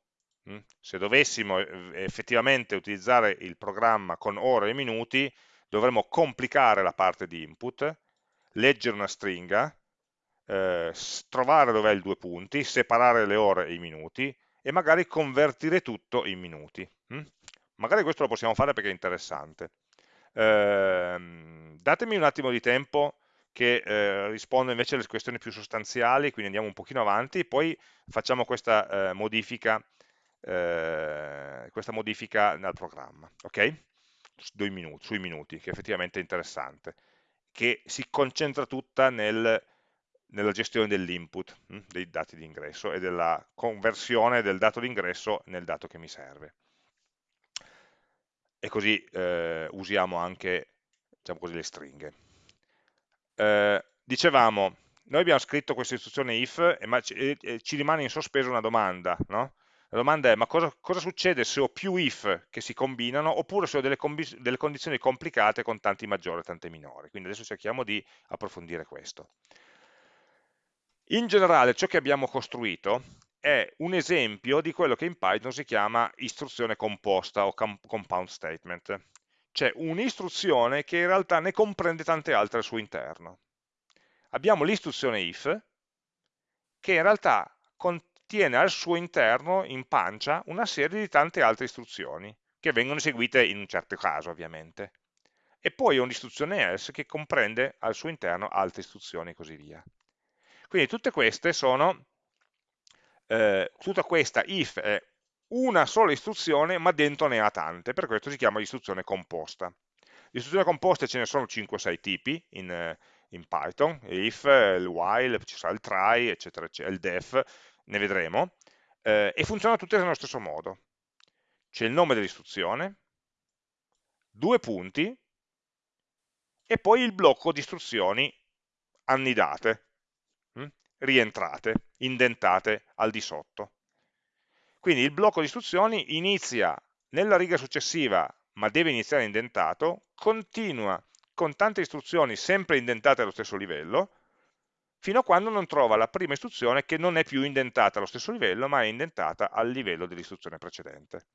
mh, hm, se dovessimo eh, effettivamente utilizzare il programma con ore e minuti, dovremmo complicare la parte di input, leggere una stringa, eh, trovare dov'è il due punti, separare le ore e i minuti e magari convertire tutto in minuti. Hm? Magari questo lo possiamo fare perché è interessante. Eh, datemi un attimo di tempo che eh, risponde invece alle questioni più sostanziali, quindi andiamo un pochino avanti, poi facciamo questa eh, modifica, eh, questa modifica nel programma, ok? Minuti, sui minuti, che effettivamente è interessante, che si concentra tutta nel, nella gestione dell'input hm, dei dati di ingresso e della conversione del dato di ingresso nel dato che mi serve. E così eh, usiamo anche diciamo così, le stringhe eh, dicevamo, noi abbiamo scritto questa istruzione if e, ma, e, e ci rimane in sospeso una domanda, no? La domanda è, ma cosa, cosa, succede se ho più if che si combinano oppure se ho delle, delle condizioni complicate con tanti maggiori e tante minori? Quindi adesso cerchiamo di approfondire questo. In generale ciò che abbiamo costruito è un esempio di quello che in Python si chiama istruzione composta o compound statement c'è un'istruzione che in realtà ne comprende tante altre al suo interno. Abbiamo l'istruzione if, che in realtà contiene al suo interno, in pancia, una serie di tante altre istruzioni, che vengono eseguite in un certo caso, ovviamente. E poi un'istruzione else che comprende al suo interno altre istruzioni e così via. Quindi tutte queste sono, eh, tutta questa if è una sola istruzione ma dentro ne ha tante, per questo si chiama istruzione composta. Istruzioni composte ce ne sono 5-6 tipi in, eh, in, Python, if, il while, ci sarà il try, eccetera, eccetera, il def, ne vedremo, eh, e funzionano tutte nello stesso modo. C'è il nome dell'istruzione, due punti, e poi il blocco di istruzioni annidate, hm? rientrate, indentate al di sotto. Quindi il blocco di istruzioni inizia nella riga successiva, ma deve iniziare indentato, continua con tante istruzioni sempre indentate allo stesso livello, fino a quando non trova la prima istruzione che non è più indentata allo stesso livello, ma è indentata al livello dell'istruzione precedente.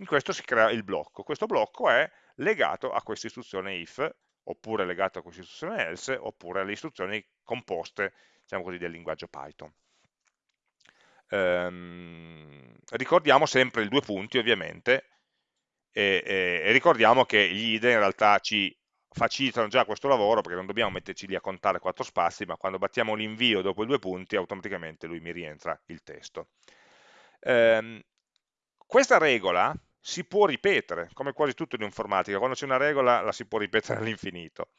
In questo si crea il blocco. Questo blocco è legato a questa istruzione if, oppure legato a questa istruzione else, oppure alle istruzioni composte, diciamo così, del linguaggio Python ehm, ricordiamo sempre i due punti ovviamente e, e, e ricordiamo che gli IDE in realtà ci facilitano già questo lavoro perché non dobbiamo metterci lì a contare quattro spazi, ma quando battiamo l'invio dopo i due punti automaticamente lui mi rientra il testo. Ehm, questa regola si può ripetere, come quasi tutto in informatica, quando c'è una regola la si può ripetere all'infinito.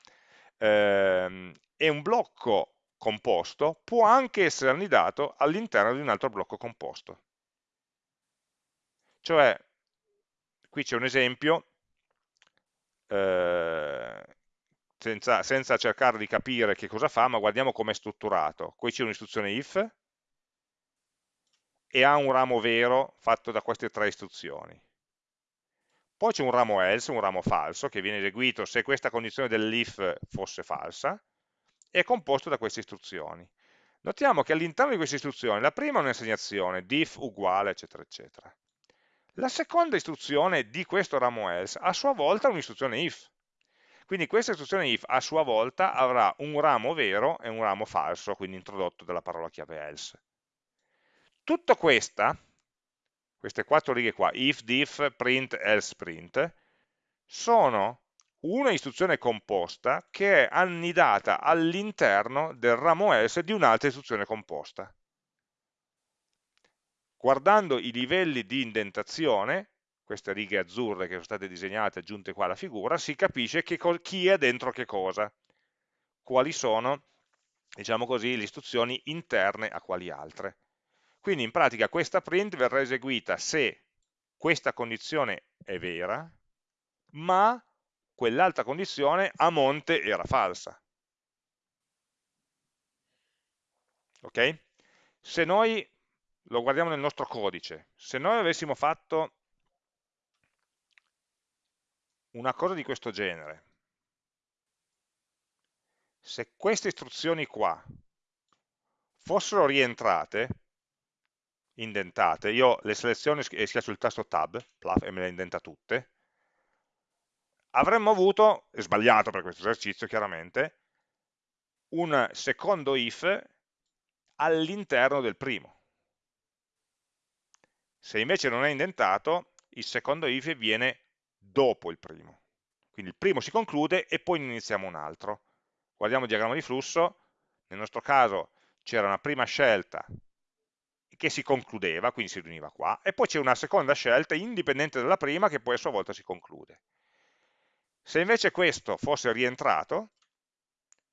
Ehm, è un blocco composto può anche essere annidato all'interno di un altro blocco composto. Cioè, qui c'è un esempio, eh, senza, senza, cercare di capire che cosa fa, ma guardiamo come è strutturato. Qui c'è un'istruzione if e ha un ramo vero fatto da queste tre istruzioni. Poi c'è un ramo else, un ramo falso, che viene eseguito se questa condizione dell'if fosse falsa, è composto da queste istruzioni. Notiamo che all'interno di queste istruzioni la prima è un'assegnazione, diff uguale, eccetera, eccetera. La seconda istruzione di questo ramo else a sua volta è un'istruzione if. Quindi questa istruzione if a sua volta avrà un ramo vero e un ramo falso, quindi introdotto dalla parola chiave else. Tutta questa, queste quattro righe qua, if, diff, print, else, print, sono una istruzione composta che è annidata all'interno del ramo else di un'altra istruzione composta. Guardando i livelli di indentazione, queste righe azzurre che sono state disegnate e aggiunte qua alla figura, si capisce chi è dentro che cosa, quali sono, diciamo così, le istruzioni interne a quali altre. Quindi in pratica questa print verrà eseguita se questa condizione è vera, ma quell'altra condizione a monte era falsa. Ok? Se noi, lo guardiamo nel nostro codice, se noi avessimo fatto una cosa di questo genere, se queste istruzioni qua fossero rientrate, indentate, io le seleziono e schiaccio il tasto tab, e me le indenta tutte, avremmo avuto, sbagliato per questo esercizio chiaramente, un secondo if all'interno del primo. Se invece non è indentato, il secondo if viene dopo il primo. Quindi il primo si conclude e poi iniziamo un altro. guardiamo il diagramma di flusso, nel nostro caso c'era una prima scelta che si concludeva, quindi si riuniva qua, e poi c'è una seconda scelta indipendente dalla prima che poi a sua volta si conclude. Se invece questo fosse rientrato,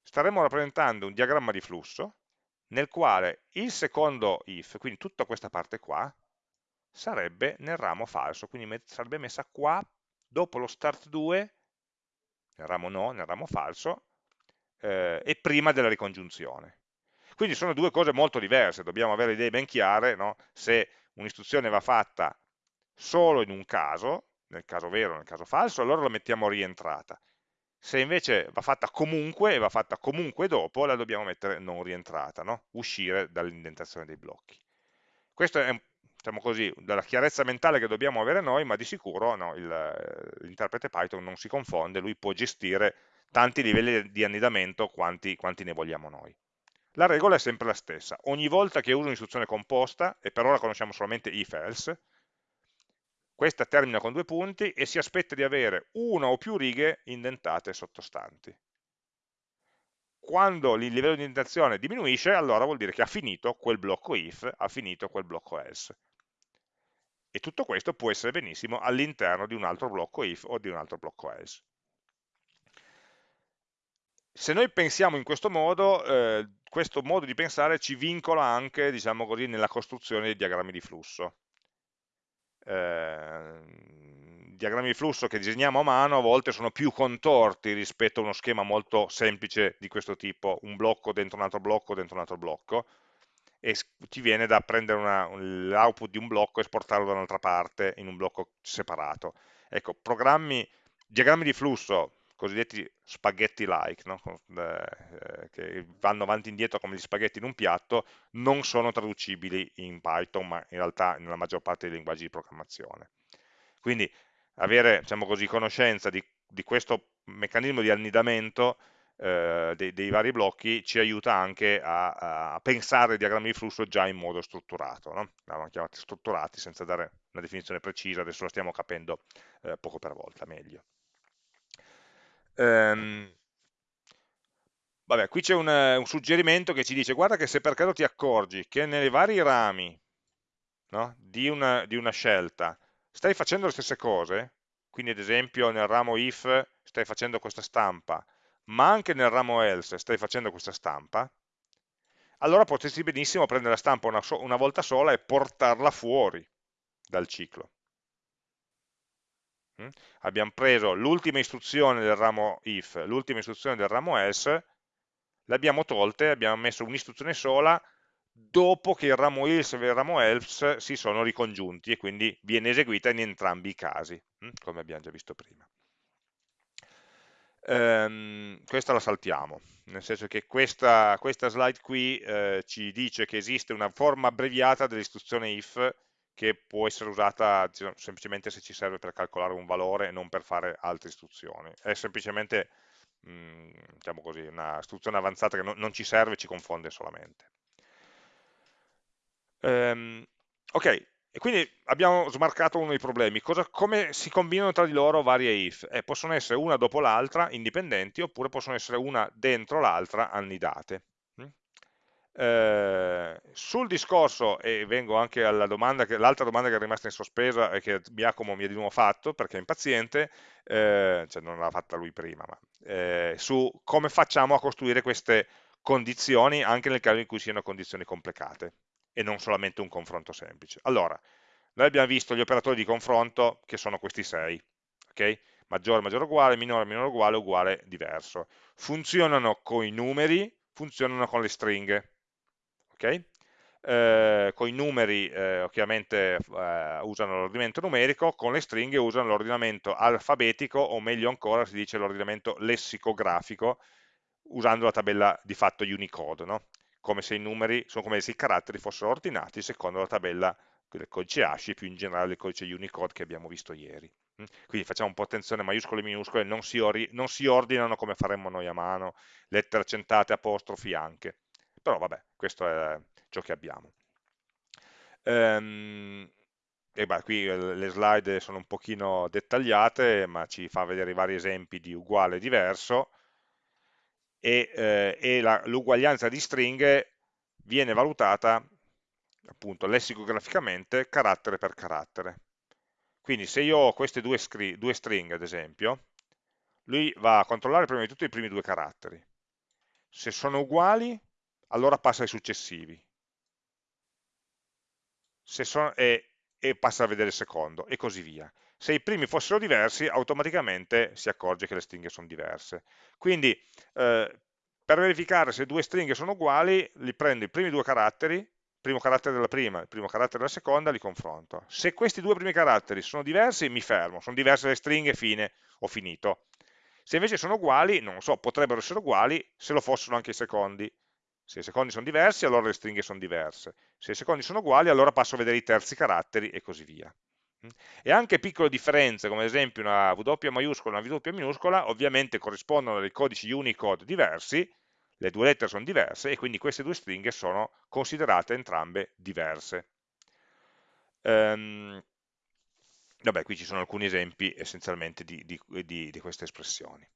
staremmo rappresentando un diagramma di flusso nel quale il secondo if, quindi tutta questa parte qua, sarebbe nel ramo falso, quindi sarebbe messa qua dopo lo start 2, nel ramo no, nel ramo falso, eh, e prima della ricongiunzione. Quindi sono due cose molto diverse, dobbiamo avere idee ben chiare, no? se un'istruzione va fatta solo in un caso, nel caso vero, nel caso falso, allora la mettiamo rientrata. Se invece va fatta comunque e va fatta comunque dopo, la dobbiamo mettere non rientrata, no? uscire dall'indentazione dei blocchi. Questo è diciamo così, della chiarezza mentale che dobbiamo avere noi, ma di sicuro no, l'interprete Python non si confonde, lui può gestire tanti livelli di annidamento quanti, quanti ne vogliamo noi. La regola è sempre la stessa, ogni volta che uso un'istruzione composta, e per ora conosciamo solamente if-else, questa termina con due punti e si aspetta di avere una o più righe indentate sottostanti. Quando il livello di indentazione diminuisce, allora vuol dire che ha finito quel blocco if, ha finito quel blocco else. E tutto questo può essere benissimo all'interno di un altro blocco if o di un altro blocco else. Se noi pensiamo in questo modo, eh, questo modo di pensare ci vincola anche, diciamo così, nella costruzione dei diagrammi di flusso. Eh, diagrammi di flusso che disegniamo a mano a volte sono più contorti rispetto a uno schema molto semplice di questo tipo, un blocco dentro un altro blocco dentro un altro blocco, e ti viene da prendere l'output di un blocco e esportarlo da un'altra parte in un blocco separato. Ecco, programmi, diagrammi di flusso, cosiddetti spaghetti-like, no? eh, che vanno avanti e indietro come gli spaghetti in un piatto, non sono traducibili in Python, ma in realtà nella maggior parte dei linguaggi di programmazione. Quindi avere diciamo così, conoscenza di, di questo meccanismo di annidamento eh, dei, dei, vari blocchi ci aiuta anche a, a, pensare i diagrammi di flusso già in modo strutturato, no? l'abbiamo chiamati strutturati senza dare una definizione precisa, adesso la stiamo capendo eh, poco per volta meglio. Ehm, vabbè, qui c'è un, un, suggerimento che ci dice guarda che se per caso ti accorgi che nei vari rami no, di, una, di una scelta stai facendo le stesse cose, quindi ad esempio nel ramo if stai facendo questa stampa, ma anche nel ramo else stai facendo questa stampa, allora potresti benissimo prendere la stampa una, so una volta sola e portarla fuori dal ciclo. Mm? Abbiamo preso l'ultima istruzione del ramo if, l'ultima istruzione del ramo else, le abbiamo tolte, abbiamo messo un'istruzione sola dopo che il ramo if e il ramo else si sono ricongiunti e quindi viene eseguita in entrambi i casi, mm? come abbiamo già visto prima ehm, questa la saltiamo, nel senso che questa, questa slide qui eh, ci dice che esiste una forma abbreviata dell'istruzione if che può essere usata semplicemente se ci serve per calcolare un valore e non per fare altre istruzioni. È semplicemente mh, mm, diciamo così, una istruzione avanzata che non, non, ci serve, ci confonde solamente. Um, ok, e quindi abbiamo smarcato uno dei problemi. Cosa, come si combinano tra di loro varie if? Eh, possono essere una dopo l'altra, indipendenti, oppure possono essere una dentro l'altra, annidate. Mm? Eh, sul discorso, e vengo anche alla domanda, l'altra domanda che è rimasta in sospesa e che Giacomo mi ha di nuovo fatto, perché è impaziente, eh, cioè non l'ha fatta lui prima, ma eh, su come facciamo a costruire queste condizioni anche nel caso in cui siano condizioni complicate e non solamente un confronto semplice. Allora, noi abbiamo visto gli operatori di confronto che sono questi sei, ok? Maggiore, maggiore uguale, minore, minore uguale, uguale, diverso. Funzionano con i numeri, funzionano con le stringhe, ok? Eh, con i numeri eh, ovviamente eh, usano l'ordinamento numerico, con le stringhe usano l'ordinamento alfabetico o meglio ancora si dice l'ordinamento lessicografico usando la tabella di fatto Unicode, no? come se i numeri, sono come se i caratteri fossero ordinati secondo la tabella del codice ASCII, più in generale il codice Unicode che abbiamo visto ieri. Mm? Quindi facciamo un po' attenzione, maiuscole e minuscole non si, non si ordinano come faremmo noi a mano, lettere accentate, apostrofi anche. Però vabbè, questo è ciò che abbiamo. Ehm, e beh, qui le slide sono un pochino dettagliate, ma ci fa vedere i vari esempi di uguale e diverso e, eh, e l'uguaglianza di stringhe viene valutata appunto lessicograficamente carattere per carattere. Quindi se io ho queste due, due stringhe, ad esempio, lui va a controllare prima di tutto i primi due caratteri. Se sono uguali, allora passa ai successivi. Sono, e, e, passa a vedere il secondo, e così via. Se i primi fossero diversi, automaticamente si accorge che le stringhe sono diverse. Quindi, eh, per verificare se due stringhe sono uguali, li prendo i primi due caratteri, primo carattere della prima il primo carattere della seconda, li confronto. Se questi due primi caratteri sono diversi, mi fermo, sono diverse le stringhe, fine, ho finito. Se invece sono uguali, non lo so, potrebbero essere uguali se lo fossero anche i secondi. Se i secondi sono diversi, allora le stringhe sono diverse. Se i secondi sono uguali, allora passo a vedere i terzi caratteri e così via. E anche piccole differenze, come ad esempio una W maiuscola e una W minuscola, ovviamente corrispondono a dei codici Unicode diversi, le due lettere sono diverse e quindi queste due stringhe sono considerate entrambe diverse. Um, Vabbè, qui ci sono alcuni esempi essenzialmente di, di, di, di queste espressioni.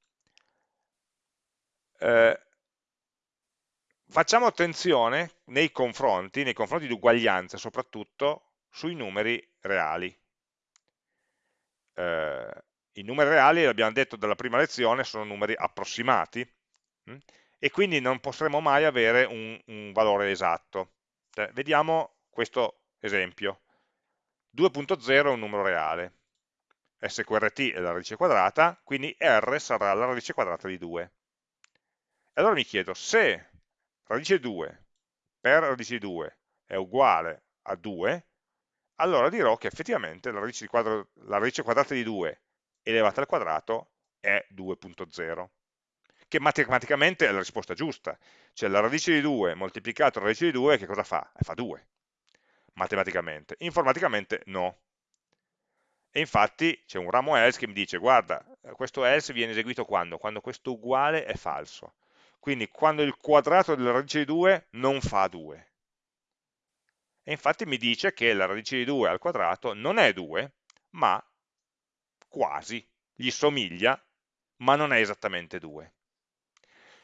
Eh, facciamo attenzione nei confronti, nei confronti di uguaglianza soprattutto, sui numeri reali. Eh, I numeri reali, l'abbiamo detto dalla prima lezione, sono numeri approssimati hm? e quindi non potremo mai avere un, un valore esatto. Cioè, vediamo questo esempio. 2.0 è un numero reale, sqrt è la radice quadrata, quindi r sarà la radice quadrata di 2. E allora mi chiedo, se radice 2 per radice di 2 è uguale a 2, allora dirò che effettivamente la radice, quadro, la radice quadrata di 2 elevata al quadrato è 2.0, che matematicamente è la risposta giusta, cioè la radice di 2 moltiplicato la radice di 2 che cosa fa? Fa 2 matematicamente. Informaticamente no. E infatti c'è un ramo else che mi dice, guarda, questo else viene eseguito quando? Quando questo uguale è falso. Quindi quando il quadrato della radice di 2 non fa 2. E infatti mi dice che la radice di 2 al quadrato non è 2, ma quasi, gli somiglia, ma non è esattamente 2.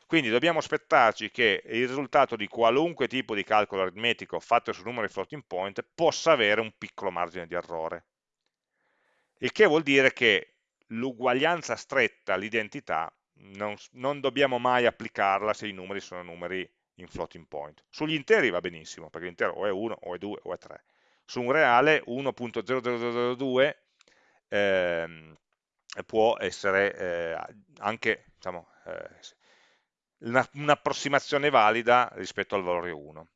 Quindi dobbiamo aspettarci che il risultato di qualunque tipo di calcolo aritmetico fatto su numeri floating point possa avere un piccolo margine di errore. Il che vuol dire che l'uguaglianza stretta all'identità non, non, dobbiamo mai applicarla se i numeri sono numeri in floating point. Sugli interi va benissimo, perché l'intero o è 1, o è 2, o è 3. Su un reale 1.0002 ehm, può essere eh, anche diciamo, eh, un'approssimazione valida rispetto al valore 1.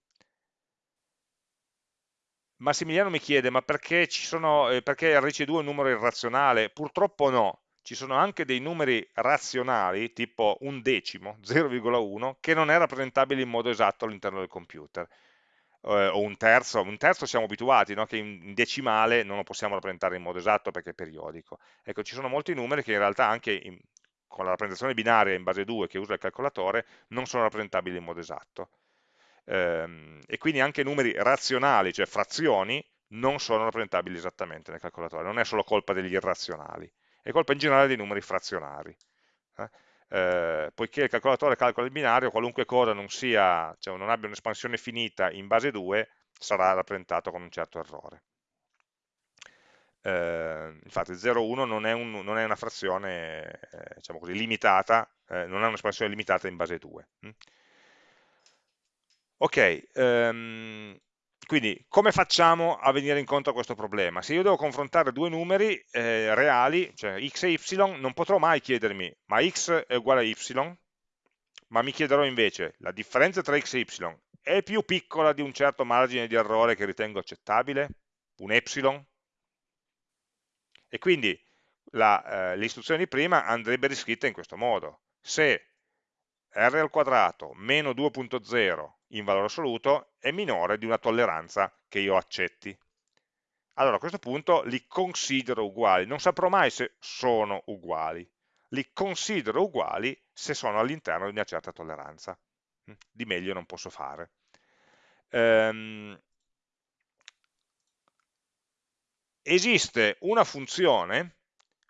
Massimiliano mi chiede, ma perché, sono, eh, perché radice 2 è un numero irrazionale? Purtroppo no, ci sono anche dei numeri razionali, tipo un decimo, 0,1, che non è rappresentabile in modo esatto all'interno del computer. Eh, o un terzo, un terzo siamo abituati, no? che in decimale non lo possiamo rappresentare in modo esatto perché è periodico. Ecco, ci sono molti numeri che in realtà anche in, con la rappresentazione binaria in base 2 che usa il calcolatore non sono rappresentabili in modo esatto. Ehm, e quindi anche numeri razionali, cioè frazioni, non sono rappresentabili esattamente nel calcolatore, non è solo colpa degli irrazionali, è colpa in generale dei numeri frazionari. Eh? Eh, poiché il calcolatore calcola il binario, qualunque cosa non, sia, cioè non abbia un'espansione finita in base 2 sarà rappresentato con un certo errore eh, infatti 0,1 non, un, non, è una frazione eh, diciamo così, limitata, eh, non è un'espansione limitata in base 2. Hm? Ok, um, quindi come facciamo a venire incontro a questo problema? Se io devo confrontare due numeri eh, reali, cioè x e y, non potrò mai chiedermi ma x è uguale a y, ma mi chiederò invece la differenza tra x e y è più piccola di un certo margine di errore che ritengo accettabile? Un epsilon? E quindi eh, l'istruzione di prima andrebbe riscritta in questo modo. Se r al quadrato meno 2.0 in valore assoluto è minore di una tolleranza che io accetti. Allora a questo punto li considero uguali, non saprò mai se sono uguali, li considero uguali se sono all'interno di una certa tolleranza. Hm, di meglio non posso fare. Ehm, esiste una funzione,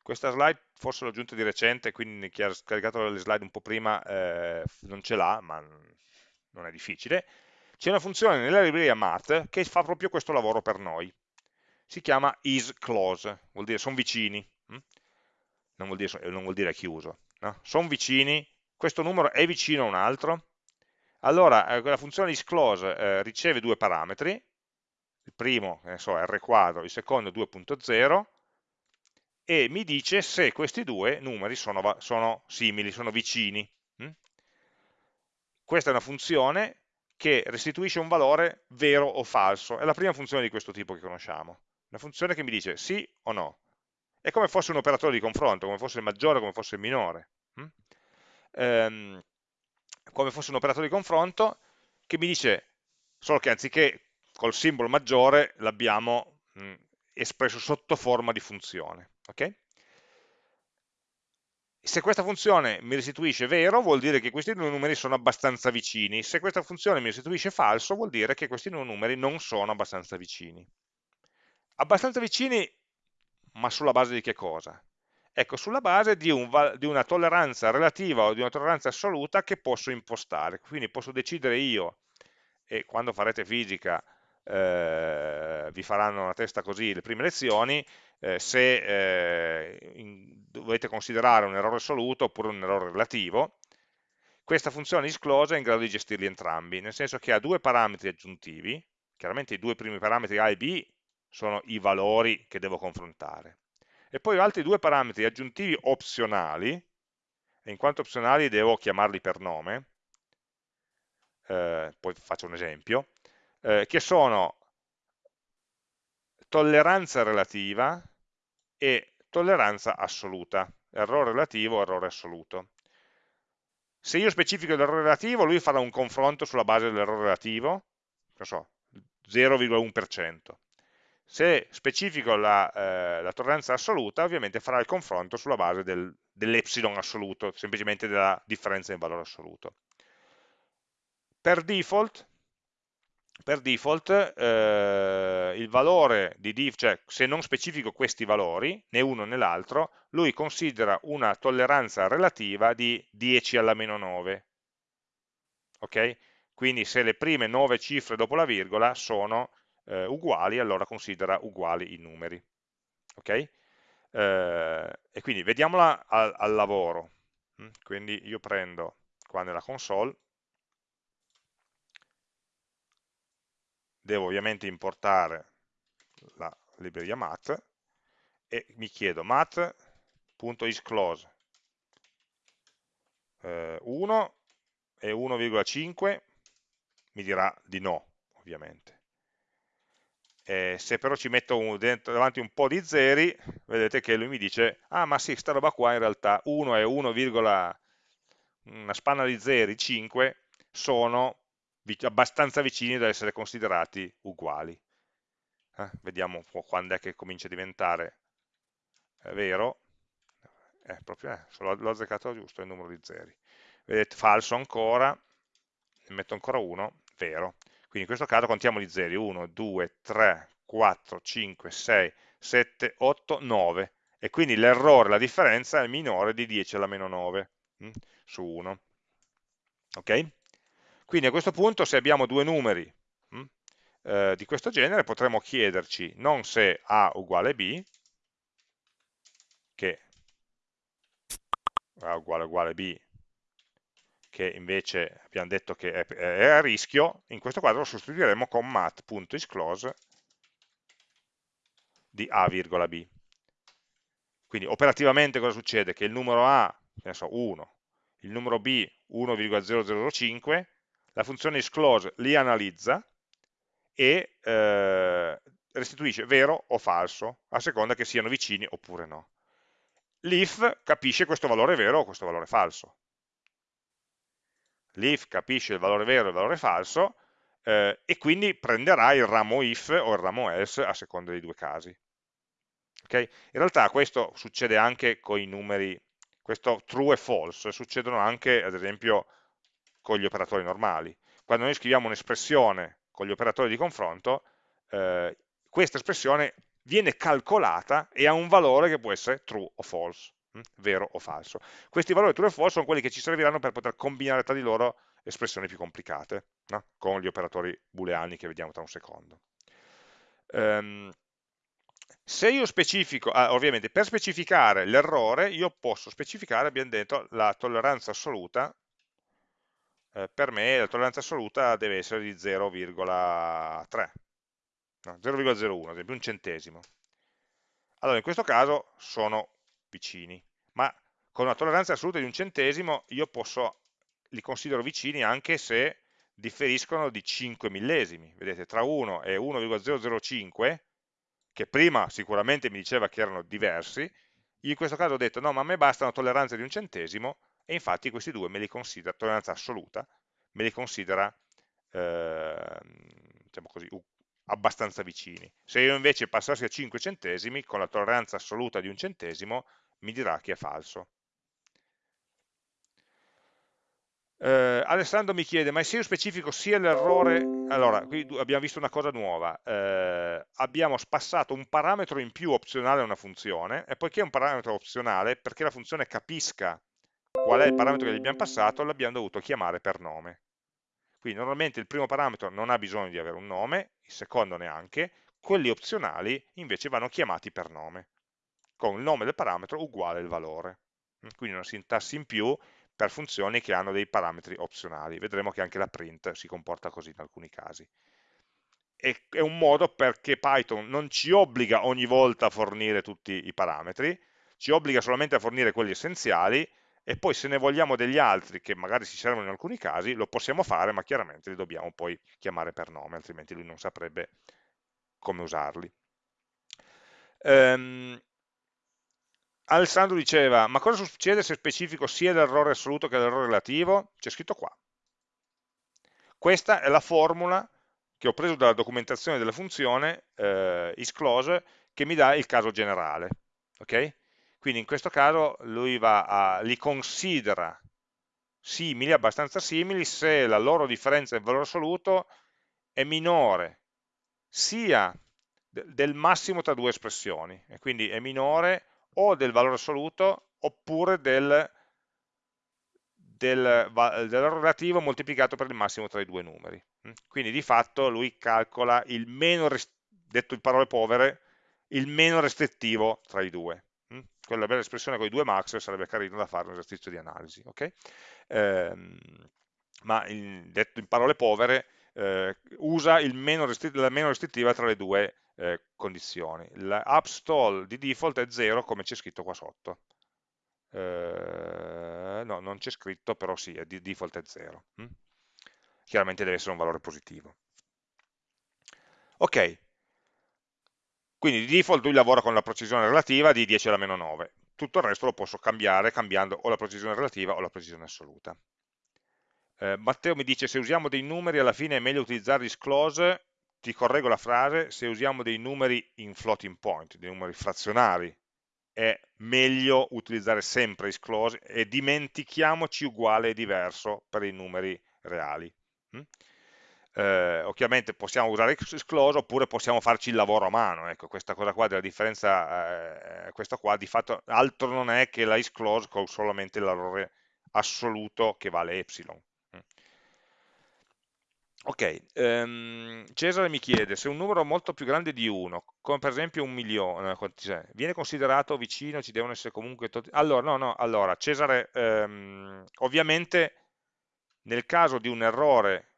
questa slide forse l'ho aggiunta di recente, quindi chi ha scaricato le slide un po' prima eh, non ce l'ha, ma non è difficile. C'è una funzione nella libreria Math che fa proprio questo lavoro per noi. Si chiama isClose, vuol dire sono vicini, hm? non vuol dire, non vuol dire chiuso. No? Sono vicini, questo numero è vicino a un altro, allora eh, la funzione isClose eh, riceve due parametri, il primo so, è r quadro, il secondo 2.0, e mi dice se questi due numeri sono, sono simili, sono vicini. Hm? Questa è una funzione che restituisce un valore vero o falso, è la prima funzione di questo tipo che conosciamo, una funzione che mi dice sì o no, è come fosse un operatore di confronto, come fosse il maggiore come fosse il minore. Hm? Ehm, come fosse un operatore di confronto che mi dice, solo che anziché col simbolo maggiore l'abbiamo espresso sotto forma di funzione. Okay? Se questa funzione mi restituisce vero, vuol dire che questi due numeri sono abbastanza vicini. Se questa funzione mi restituisce falso, vuol dire che questi due numeri non sono abbastanza vicini. Abbastanza vicini, ma sulla base di che cosa? Ecco, sulla base di, un, di, una tolleranza relativa o di una tolleranza assoluta che posso impostare. Quindi posso decidere io, e quando farete fisica eh, vi faranno una testa così le prime lezioni, eh, se eh, in, dovete considerare un errore assoluto oppure un errore relativo. Questa funzione isclose è in grado di gestirli entrambi, nel senso che ha due parametri aggiuntivi, chiaramente i due primi parametri A e B sono i valori che devo confrontare. E poi ho altri due parametri aggiuntivi opzionali, e in quanto opzionali devo chiamarli per nome, eh, poi faccio un esempio, eh, che sono tolleranza relativa e tolleranza assoluta, errore relativo, errore assoluto. Se io specifico l'errore relativo, lui farà un confronto sulla base dell'errore relativo, non so, 0,1%. Se specifico la, eh, la, tolleranza assoluta, ovviamente farà il confronto sulla base del, dell'epsilon assoluto, semplicemente della differenza in valore assoluto. Per default, per default eh, il valore di div, cioè se non specifico questi valori, né uno né l'altro, lui considera una tolleranza relativa di 10 alla meno 9. Ok? Quindi se le prime 9 cifre dopo la virgola sono eh, uguali, allora considera uguali i numeri. Ok? Eh, e quindi vediamola al, al lavoro. Mm, quindi io prendo qua nella console, devo ovviamente importare la libreria math e mi chiedo math.isClose eh, 1 e 1,5 mi dirà di no ovviamente. Eh, se però ci metto un, dentro, davanti un po' di zeri, vedete che lui mi dice, ah ma sì, sta roba qua in realtà 1 e 1, una spanna di zeri, 5, sono abbastanza vicini da essere considerati uguali. Eh, vediamo quando è che comincia a diventare eh, vero. Eh, proprio, eh, l'ho azzeccato giusto il numero di zeri. Vedete, falso ancora, ne metto ancora uno, vero. Quindi in questo caso contiamo gli zeri, 1, 2, 3, 4, 5, 6, 7, 8, 9 e quindi l'errore, la differenza è minore di 10 alla meno 9 hm, su 1. Ok? Quindi a questo punto se abbiamo due numeri hm, eh, di questo genere potremmo chiederci non se A uguale B, che A uguale uguale B che invece abbiamo detto che è, è a rischio, in questo quadro lo sostituiremo con mat.isClose di a, b. Quindi operativamente cosa succede? Che il numero a, ne so, 1, il numero b 1,005, la funzione isClose li analizza e eh, restituisce vero o falso, a seconda che siano vicini oppure no. L'if capisce questo valore vero o questo valore falso l'if capisce il valore vero e il valore falso eh, e quindi prenderà il ramo if o il ramo else a seconda dei due casi. Okay? In realtà questo succede anche con i numeri, questo true e false, succedono anche ad esempio con gli operatori normali. Quando noi scriviamo un'espressione con gli operatori di confronto, eh, questa espressione viene calcolata e ha un valore che può essere true o false, hm? vero o falso. Questi valori true o false sono quelli che ci serviranno per poter combinare tra di loro espressioni più complicate, no? con gli operatori booleani che vediamo tra un secondo. Um, se io specifico, ah, ovviamente per specificare l'errore io posso specificare, abbiamo detto, la tolleranza assoluta, eh, per me la tolleranza assoluta deve essere di 0,3, no, 0,01, ad esempio un centesimo. Allora in questo caso sono vicini, ma con una tolleranza assoluta di un centesimo io posso, li considero vicini anche se differiscono di 5 millesimi, vedete tra 1 e 1,005 che prima sicuramente mi diceva che erano diversi, in questo caso ho detto no, ma a me basta una tolleranza di un centesimo, e infatti questi due me li considera, tolleranza assoluta, me li considera eh, diciamo così, abbastanza vicini. Se io invece passassi a 5 centesimi, con la tolleranza assoluta di un centesimo, mi dirà che è falso. Eh, Alessandro mi chiede, ma se io specifico sia l'errore, allora, qui abbiamo visto una cosa nuova, eh, abbiamo spassato un parametro in più opzionale a una funzione, e poiché è un parametro opzionale, perché la funzione capisca qual è il parametro che gli abbiamo passato, l'abbiamo dovuto chiamare per nome. Quindi normalmente il primo parametro non ha bisogno di avere un nome, il secondo neanche, quelli opzionali invece vanno chiamati per nome, con il nome del parametro uguale il valore. Quindi una sintassi in più per funzioni che hanno dei parametri opzionali. Vedremo che anche la print si comporta così in alcuni casi. È un modo perché Python non ci obbliga ogni volta a fornire tutti i parametri, ci obbliga solamente a fornire quelli essenziali e poi se ne vogliamo degli altri che magari si servono in alcuni casi, lo possiamo fare, ma chiaramente li dobbiamo poi chiamare per nome, altrimenti lui non saprebbe come usarli. Um, Alessandro diceva, ma cosa succede se specifico sia l'errore assoluto che l'errore relativo? C'è scritto qua. Questa è la formula che ho preso dalla documentazione della funzione eh, isClose che mi dà il caso generale. Okay? Quindi in questo caso lui a, li considera simili, abbastanza simili, se la loro differenza in valore assoluto è minore sia del massimo tra due espressioni, e quindi è minore o del valore assoluto oppure del, del, del relativo moltiplicato per il massimo tra i due numeri. Mm? Quindi di fatto lui calcola il meno, detto in parole povere, il meno restrittivo tra i due. Mm? Quella bella espressione con i due max sarebbe carino da fare un esercizio di analisi. Okay? Ehm, ma in, detto in parole povere, eh, usa meno la meno restrittiva tra le due eh, condizioni. L'upstall di default è 0 come c'è scritto qua sotto. Eh, no, non c'è scritto, però sì, è di default è 0. Hm? Chiaramente deve essere un valore positivo. Ok, quindi di default lui lavora con la precisione relativa di 10 alla meno 9. Tutto il resto lo posso cambiare cambiando o la precisione relativa o la precisione assoluta. Eh, Matteo mi dice se usiamo dei numeri alla fine è meglio utilizzare disclose ti correggo la frase, se usiamo dei numeri in floating point, dei numeri frazionari, è meglio utilizzare sempre isclose e dimentichiamoci uguale e diverso per i numeri reali. Mm? Eh, ovviamente possiamo usare isclose oppure possiamo farci il lavoro a mano, ecco, questa cosa qua della differenza, eh, questo qua di fatto altro non è che la isclose con solamente l'errore assoluto che vale epsilon. Ok, um, Cesare mi chiede se un numero molto più grande di 1, come per esempio un milione, viene considerato vicino, ci devono essere comunque... Allora, no, no, allora, Cesare, um, ovviamente nel caso di un errore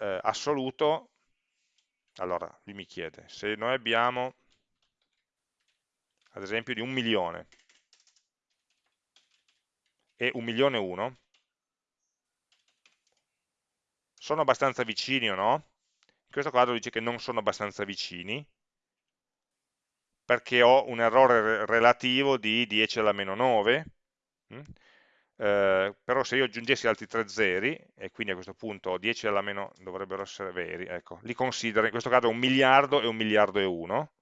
eh, assoluto, allora, lui mi chiede, se noi abbiamo, ad esempio, di un milione e un milione e uno, sono abbastanza vicini o no? In questo caso dice che non sono abbastanza vicini, perché ho un errore relativo di 10 alla meno 9, mm? Eh, però se io aggiungessi altri tre zeri, e quindi a questo punto 10 alla meno dovrebbero essere veri, ecco, li considero, in questo caso un miliardo e un miliardo e uno,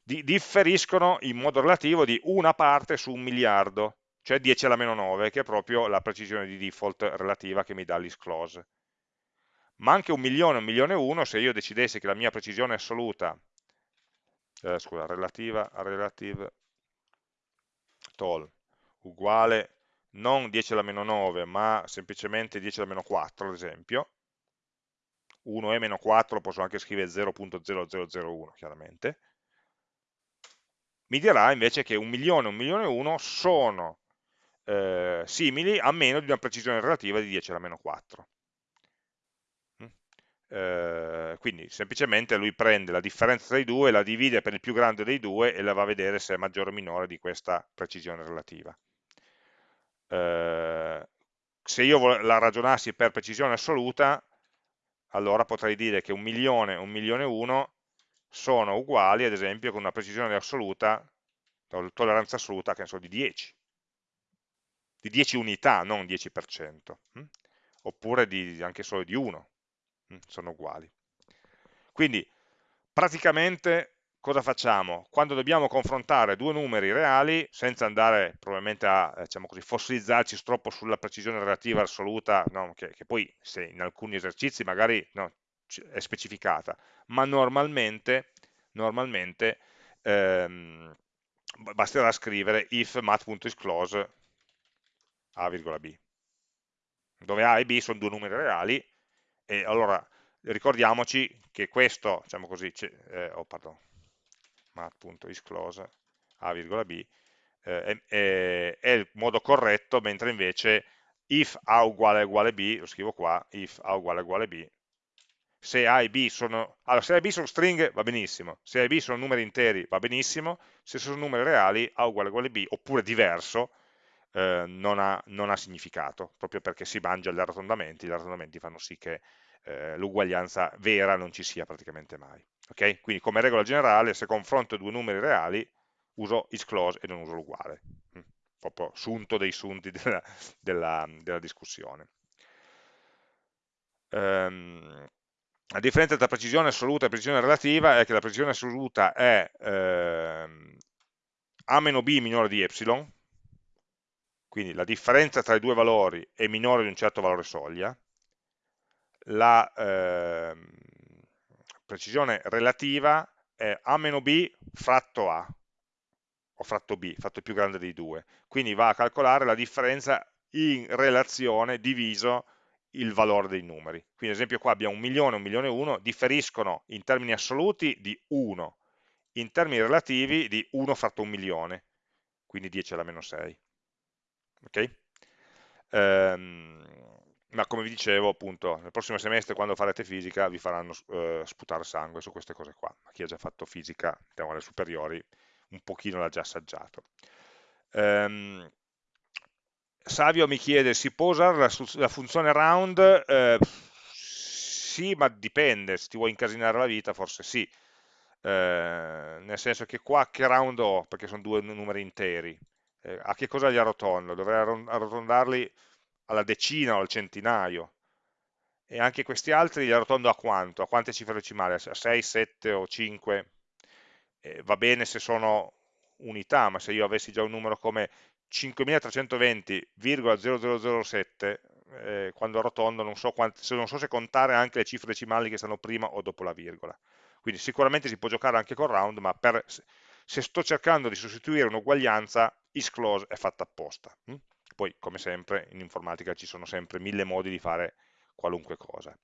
di, differiscono in modo relativo di una parte su un miliardo, cioè 10 alla meno 9, che è proprio la precisione di default relativa che mi dà l'isclose. Ma anche un milione, un milione e uno, se io decidessi che la mia precisione assoluta eh, scusa, relativa, relative toll uguale non 10 alla meno 9, ma semplicemente 10 alla meno 4, ad esempio, 1 e meno 4 posso anche scrivere 0.0001, chiaramente, mi dirà invece che 1 milione e 1 milione e 1 sono eh, simili a meno di una precisione relativa di 10 alla meno 4. Mm? Eh, quindi semplicemente lui prende la differenza tra i due, la divide per il più grande dei due e la va a vedere se è maggiore o minore di questa precisione relativa. Eh, se io la ragionassi per precisione assoluta, allora potrei dire che un milione e un milione e uno sono uguali, ad esempio, con una precisione assoluta, tolleranza assoluta, che ne so, di 10. Di 10 unità, non 10%. Hm? Oppure di, anche solo di 1. Hm? Sono uguali. Quindi, praticamente, cosa facciamo? Quando dobbiamo confrontare due numeri reali, senza andare probabilmente a diciamo così, fossilizzarci troppo sulla precisione relativa assoluta, no? che, che, poi se in alcuni esercizi magari no, è specificata, ma normalmente, normalmente ehm, basterà scrivere if mat.isClose a,b, dove a e b sono due numeri reali, e allora ricordiamoci che questo, diciamo così, eh, oh, pardon, mat.isClose a,b eh, è, è, il modo corretto, mentre invece if a uguale uguale b, lo scrivo qua, if a uguale uguale b, se A e B sono, allora, se A e B sono stringhe va benissimo, se A e B sono numeri interi va benissimo, se sono numeri reali A uguale uguale B, oppure diverso, eh, non, ha, non, ha, significato, proprio perché si mangia gli arrotondamenti, gli arrotondamenti fanno sì che eh, l'uguaglianza vera non ci sia praticamente mai. Okay? Quindi come regola generale, se confronto due numeri reali, uso isClose e non uso l'uguale, mm, proprio sunto dei sunti della, della, della discussione. Um, la differenza tra precisione assoluta e precisione relativa è che la precisione assoluta è ehm, a meno b minore di epsilon, quindi la differenza tra i due valori è minore di un certo valore soglia, la ehm, precisione relativa è a meno b fratto a, o fratto b, fatto più grande dei due, quindi va a calcolare la differenza in relazione diviso il valore dei numeri. Quindi ad esempio qua abbiamo un milione, un milione e uno, differiscono in termini assoluti di 1, in termini relativi di 1 fratto un milione, quindi 10 alla meno 6. Ok? Ehm, ma come vi dicevo appunto nel prossimo semestre quando farete fisica vi faranno eh, sputare sangue su queste cose qua. Chi ha già fatto fisica diciamo alle superiori un pochino l'ha già assaggiato. Ehm, Savio mi chiede, si può usare la, la funzione round? Eh, sì, ma dipende, se ti vuoi incasinare la vita forse sì, eh, nel senso che qua che round ho, perché sono due numeri interi, eh, a che cosa li arrotondo? Dovrei arrotondarli alla decina o al centinaio, e anche questi altri li arrotondo a quanto? A quante cifre decimali? A 6, 7 o 5? Eh, va bene se sono unità, ma se io avessi già un numero come 5320,0007 eh, quando arrotondo non so, quanti, non so se contare anche le cifre decimali che stanno prima o dopo la virgola quindi sicuramente si può giocare anche con round ma per, se sto cercando di sostituire un'uguaglianza isClose è fatta apposta hm? Poi come sempre in informatica ci sono sempre mille modi di fare qualunque cosa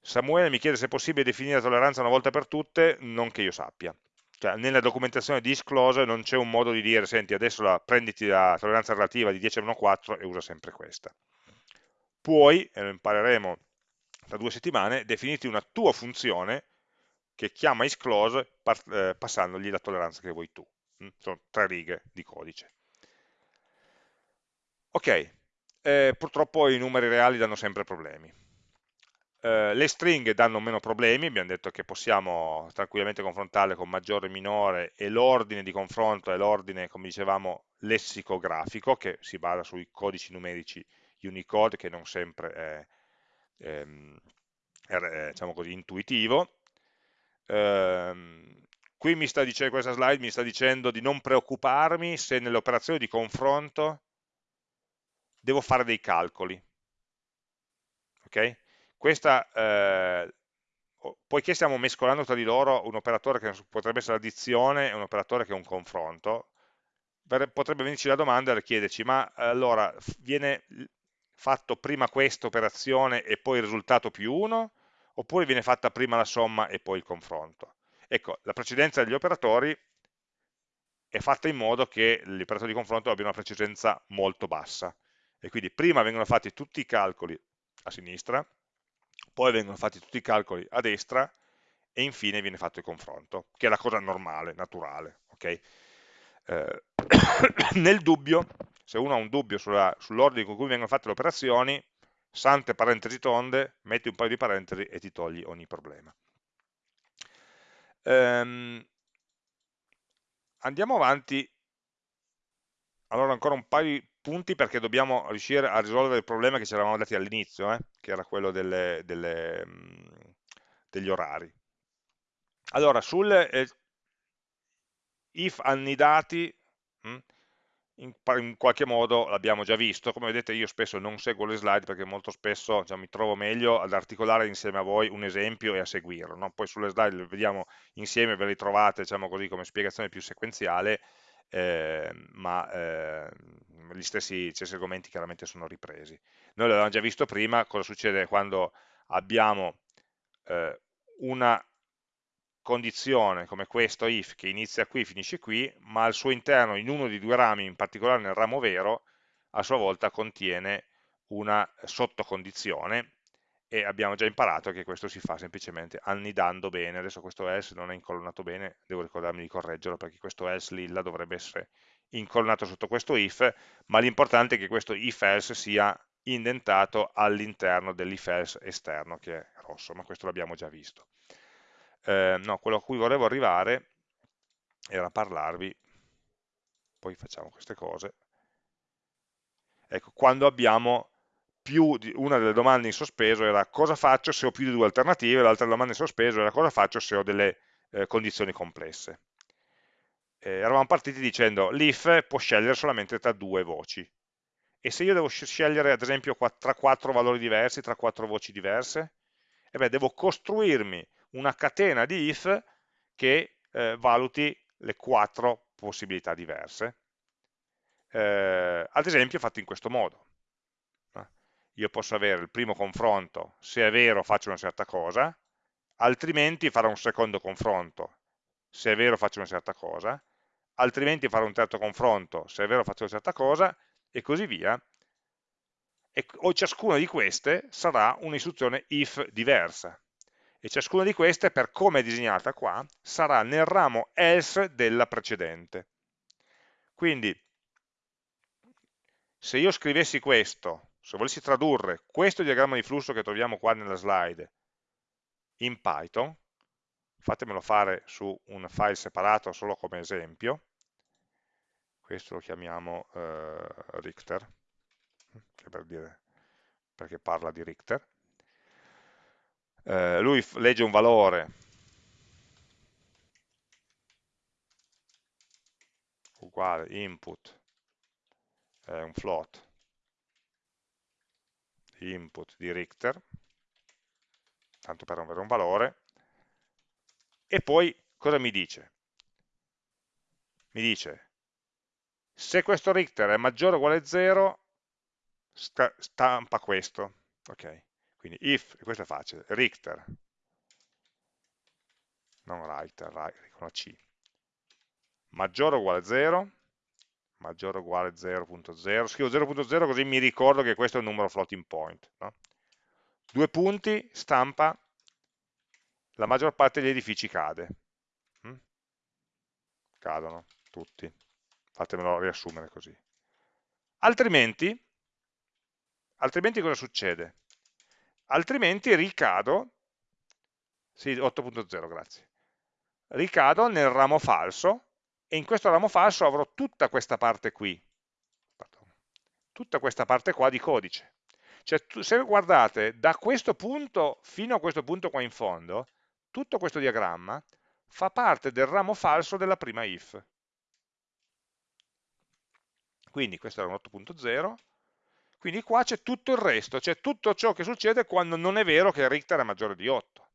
Samuele mi chiede se è possibile definire la tolleranza una volta per tutte non che io sappia cioè, nella documentazione di isClose non c'è un modo di dire, senti, adesso la, prenditi la tolleranza relativa di 10 a meno 4 e usa sempre questa. Puoi, e lo impareremo tra due settimane, definirti una tua funzione che chiama isClose eh, passandogli la tolleranza che vuoi tu. Mm? Sono tre righe di codice. Ok, eh, purtroppo i numeri reali danno sempre problemi eh, le stringhe danno meno problemi, abbiamo detto che possiamo tranquillamente confrontarle con maggiore e minore e l'ordine di confronto è l'ordine, come dicevamo, lessicografico che si basa sui codici numerici Unicode che non sempre è, ehm, è, è diciamo così, intuitivo. Ehm, qui mi sta dicendo, questa slide mi sta dicendo di non preoccuparmi se nelle operazioni di confronto devo fare dei calcoli. Okay? Questa, eh, poiché stiamo mescolando tra di loro un operatore che potrebbe essere l'addizione e un operatore che è un confronto, potrebbe venirci la domanda e chiederci, ma allora viene fatto prima questa operazione e poi il risultato più 1, oppure viene fatta prima la somma e poi il confronto? Ecco, la precedenza degli operatori è fatta in modo che gli operatori di confronto abbiano una precedenza molto bassa, e quindi prima vengono fatti tutti i calcoli a sinistra, poi vengono fatti tutti i calcoli a destra, e infine viene fatto il confronto, che è la cosa normale, naturale. Okay? Eh, nel dubbio, se uno ha un dubbio sull'ordine con cui vengono fatte le operazioni, sante parentesi tonde, metti un paio di parentesi e ti togli ogni problema. Ehm, andiamo avanti, allora ancora un paio di punti perché dobbiamo riuscire a risolvere il problema che ci eravamo dati all'inizio, eh, che era quello delle, delle, degli orari. Allora, sul eh, if annidati, mh, in, in, qualche modo l'abbiamo già visto, come vedete io spesso non seguo le slide perché molto spesso cioè, mi trovo meglio ad articolare insieme a voi un esempio e a seguirlo, no? poi sulle slide le vediamo insieme, ve le trovate diciamo così, come spiegazione più sequenziale, eh, ma eh, gli stessi, stessi argomenti chiaramente sono ripresi. Noi l'avevamo già visto prima, cosa succede quando abbiamo eh, una condizione come questo if che inizia qui, finisce qui, ma al suo interno in uno dei due rami, in particolare nel ramo vero, a sua volta contiene una sottocondizione e abbiamo già imparato che questo si fa semplicemente annidando bene, adesso questo else non è incolonnato bene, devo ricordarmi di correggerlo perché questo else lilla dovrebbe essere incolonnato sotto questo if, ma l'importante è che questo if else sia indentato all'interno dell'if else esterno che è rosso, ma questo l'abbiamo già visto eh, no, quello a cui volevo arrivare era parlarvi, poi facciamo queste cose, ecco, quando abbiamo più di una delle domande in sospeso era cosa faccio se ho più di due alternative, l'altra domanda in sospeso era cosa faccio se ho delle eh, condizioni complesse. Eh, eravamo partiti dicendo l'if può scegliere solamente tra due voci, e se io devo scegliere ad esempio tra quattro valori diversi, tra quattro voci diverse, e beh, devo costruirmi una catena di if che eh, valuti le quattro possibilità diverse. Eh, ad esempio fatto in questo modo. Io posso avere il primo confronto, se è vero faccio una certa cosa, altrimenti farò un secondo confronto, se è vero faccio una certa cosa, altrimenti farò un terzo confronto, se è vero faccio una certa cosa, e così via. E, ciascuna di queste sarà un'istruzione if diversa e ciascuna di queste, per come è disegnata qua, sarà nel ramo else della precedente. Quindi, se io scrivessi questo, se volessi tradurre questo diagramma di flusso che troviamo qua nella slide in Python, fatemelo fare su un file separato solo come esempio, questo lo chiamiamo eh, Richter, per dire, perché parla di Richter, eh, lui legge un valore. Uguale input è un float. Input di Richter tanto per avere un valore. E poi cosa mi dice? mi dice se questo Richter è maggiore o uguale a 0 stampa questo ok quindi if, questo è facile, Richter, non Richter, con la C, maggiore o uguale a 0, maggiore o uguale a 0.0, scrivo 0.0 così mi ricordo che questo è un numero floating point. No? Due punti, stampa, la maggior parte degli edifici cade. Mm? Cadono tutti, fatemelo riassumere così. Altrimenti, altrimenti cosa succede? altrimenti ricado, sì, 8.0, grazie, ricado nel ramo falso e in questo ramo falso avrò tutta questa parte qui, tutta questa parte qua di codice. Cioè, se guardate, da questo punto fino a questo punto qua in fondo, tutto questo diagramma fa parte del ramo falso della prima if. Quindi questo era un 8.0, quindi qua c'è tutto il resto, c'è tutto ciò che succede quando non è vero che Richter è maggiore di 8.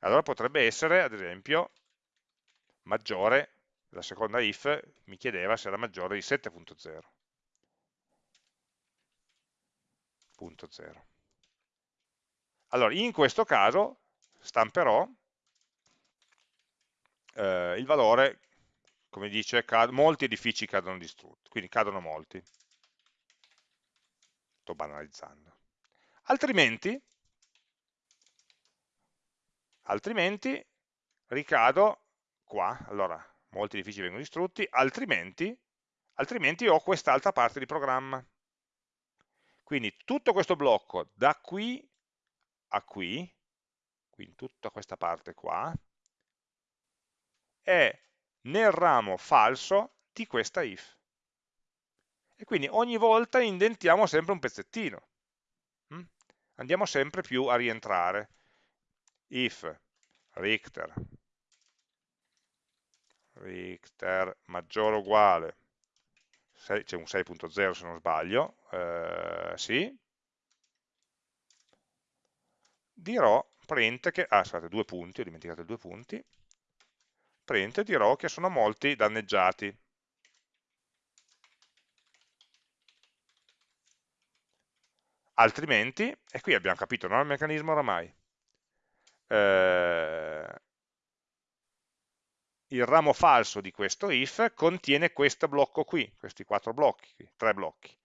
Allora potrebbe essere, ad esempio, maggiore, la seconda if mi chiedeva se era maggiore di 7.0. Allora, in questo caso stamperò eh, il valore, come dice, molti edifici cadono distrutti, quindi cadono molti. Sto banalizzando. Altrimenti, altrimenti ricado qua, allora molti edifici vengono distrutti, altrimenti, altrimenti ho quest'altra parte di programma. Quindi tutto questo blocco da qui a qui, quindi tutta questa parte qua, è nel ramo falso di questa if. E quindi ogni volta indentiamo sempre un pezzettino. Mm? Andiamo sempre più a rientrare. If Richter, Richter maggiore o uguale, c'è un 6.0 se non sbaglio, eh, sì, dirò print che, ah scusate, due punti, ho dimenticato i due punti, print dirò che sono molti danneggiati. Altrimenti, e qui abbiamo capito no, il meccanismo oramai, eh, il ramo falso di questo if contiene questo blocco qui, questi quattro blocchi, tre blocchi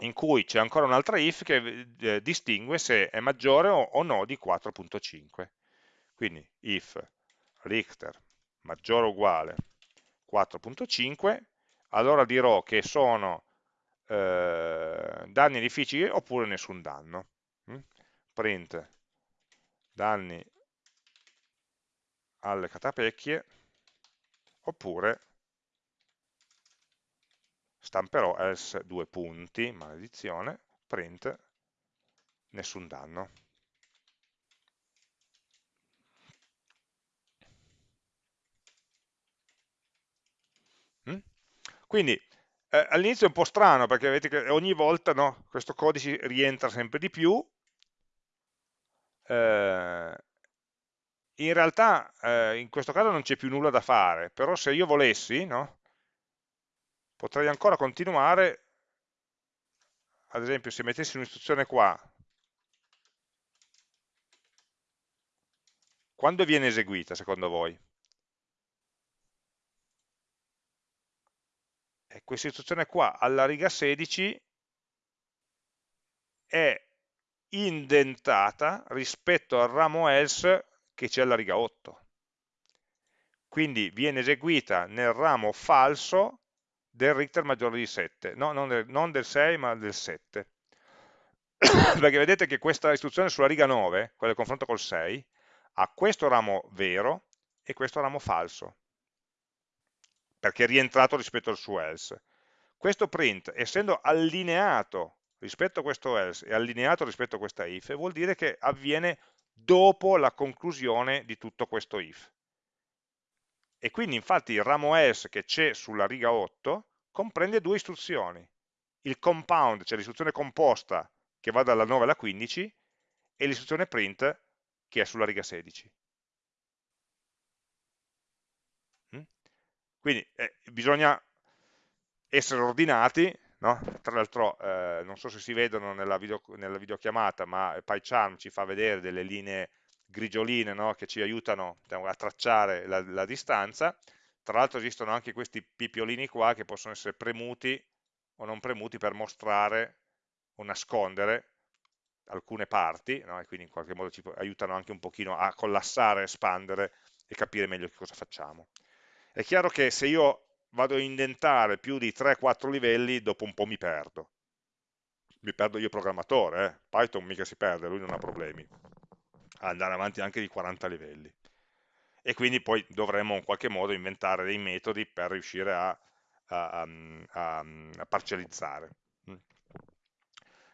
in cui c'è ancora un'altra if che eh, distingue se è maggiore o, o no di 4.5. Quindi if Richter maggiore o uguale 4.5, allora dirò che sono eh, danni edifici oppure nessun danno. Mm? Print danni alle catapecchie oppure stamperò else due punti, maledizione, print, nessun danno. Quindi eh, all'inizio è un po' strano perché vedete che ogni volta no, questo codice rientra sempre di più. Eh, in realtà eh, in questo caso non c'è più nulla da fare, però se io volessi, no, potrei ancora continuare, ad esempio se mettessi un'istruzione qua, quando viene eseguita secondo voi? E questa istruzione qua alla riga 16 è indentata rispetto al ramo else che c'è alla riga 8. Quindi viene eseguita nel ramo falso del Richter maggiore di 7, no, non, del, non del 6 ma del 7. Perché vedete che questa istruzione sulla riga 9, quella del confronto col 6, ha questo ramo vero e questo ramo falso, perché è rientrato rispetto al suo else. Questo print, essendo allineato rispetto a questo else e allineato rispetto a questa if, vuol dire che avviene dopo la conclusione di tutto questo if e quindi infatti il ramo else che c'è sulla riga 8 comprende due istruzioni, il compound, cioè l'istruzione composta che va dalla 9 alla 15 e l'istruzione print che è sulla riga 16. Quindi eh, bisogna essere ordinati, no? tra l'altro eh, non so se si vedono nella, video, nella videochiamata, ma PyCharm ci fa vedere delle linee grigioline no? che ci aiutano diciamo, a tracciare la, la distanza, tra l'altro esistono anche questi pipiolini qua che possono essere premuti o non premuti per mostrare o nascondere alcune parti, no? e quindi in qualche modo ci aiutano anche un pochino a collassare, espandere e capire meglio che cosa facciamo. È chiaro che se io vado a indentare più di 3-4 livelli, dopo un po' mi perdo. Mi perdo io programmatore, eh? Python mica si perde, lui non ha problemi andare avanti anche di 40 livelli. E quindi poi dovremmo in qualche modo inventare dei metodi per riuscire a, a, a, a parcellizzare. Mm.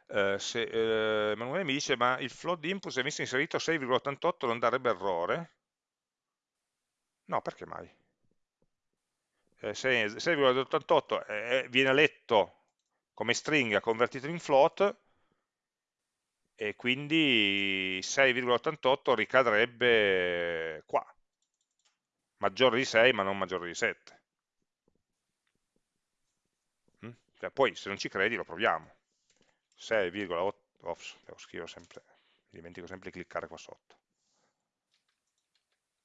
Eh, se, eh, Emanuele mi dice ma il float input se avessi inserito 6,88 non darebbe errore? No, perché mai? Eh, 6,88 eh, viene letto come stringa convertito in float e quindi 6,88 ricadrebbe qua, maggiore di 6 ma non maggiore di 7. Mm? Cioè, poi se non ci credi lo proviamo. 6,8, ops, devo scrivere sempre, dimentico sempre di cliccare qua sotto.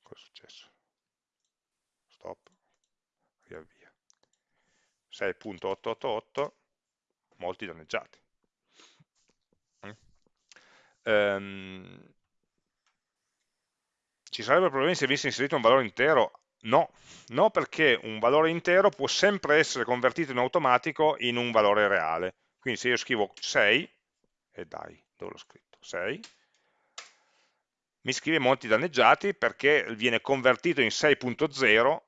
Cosa è successo? Stop, riavvia. 6.888, molti danneggiati. Um, ci sarebbero problemi se avessi inserito un valore intero? No, no perché un valore intero può sempre essere convertito in automatico in un valore reale. Quindi se io scrivo 6, e dai, dove l'ho scritto? 6, mi scrive molti danneggiati perché viene convertito in 6.0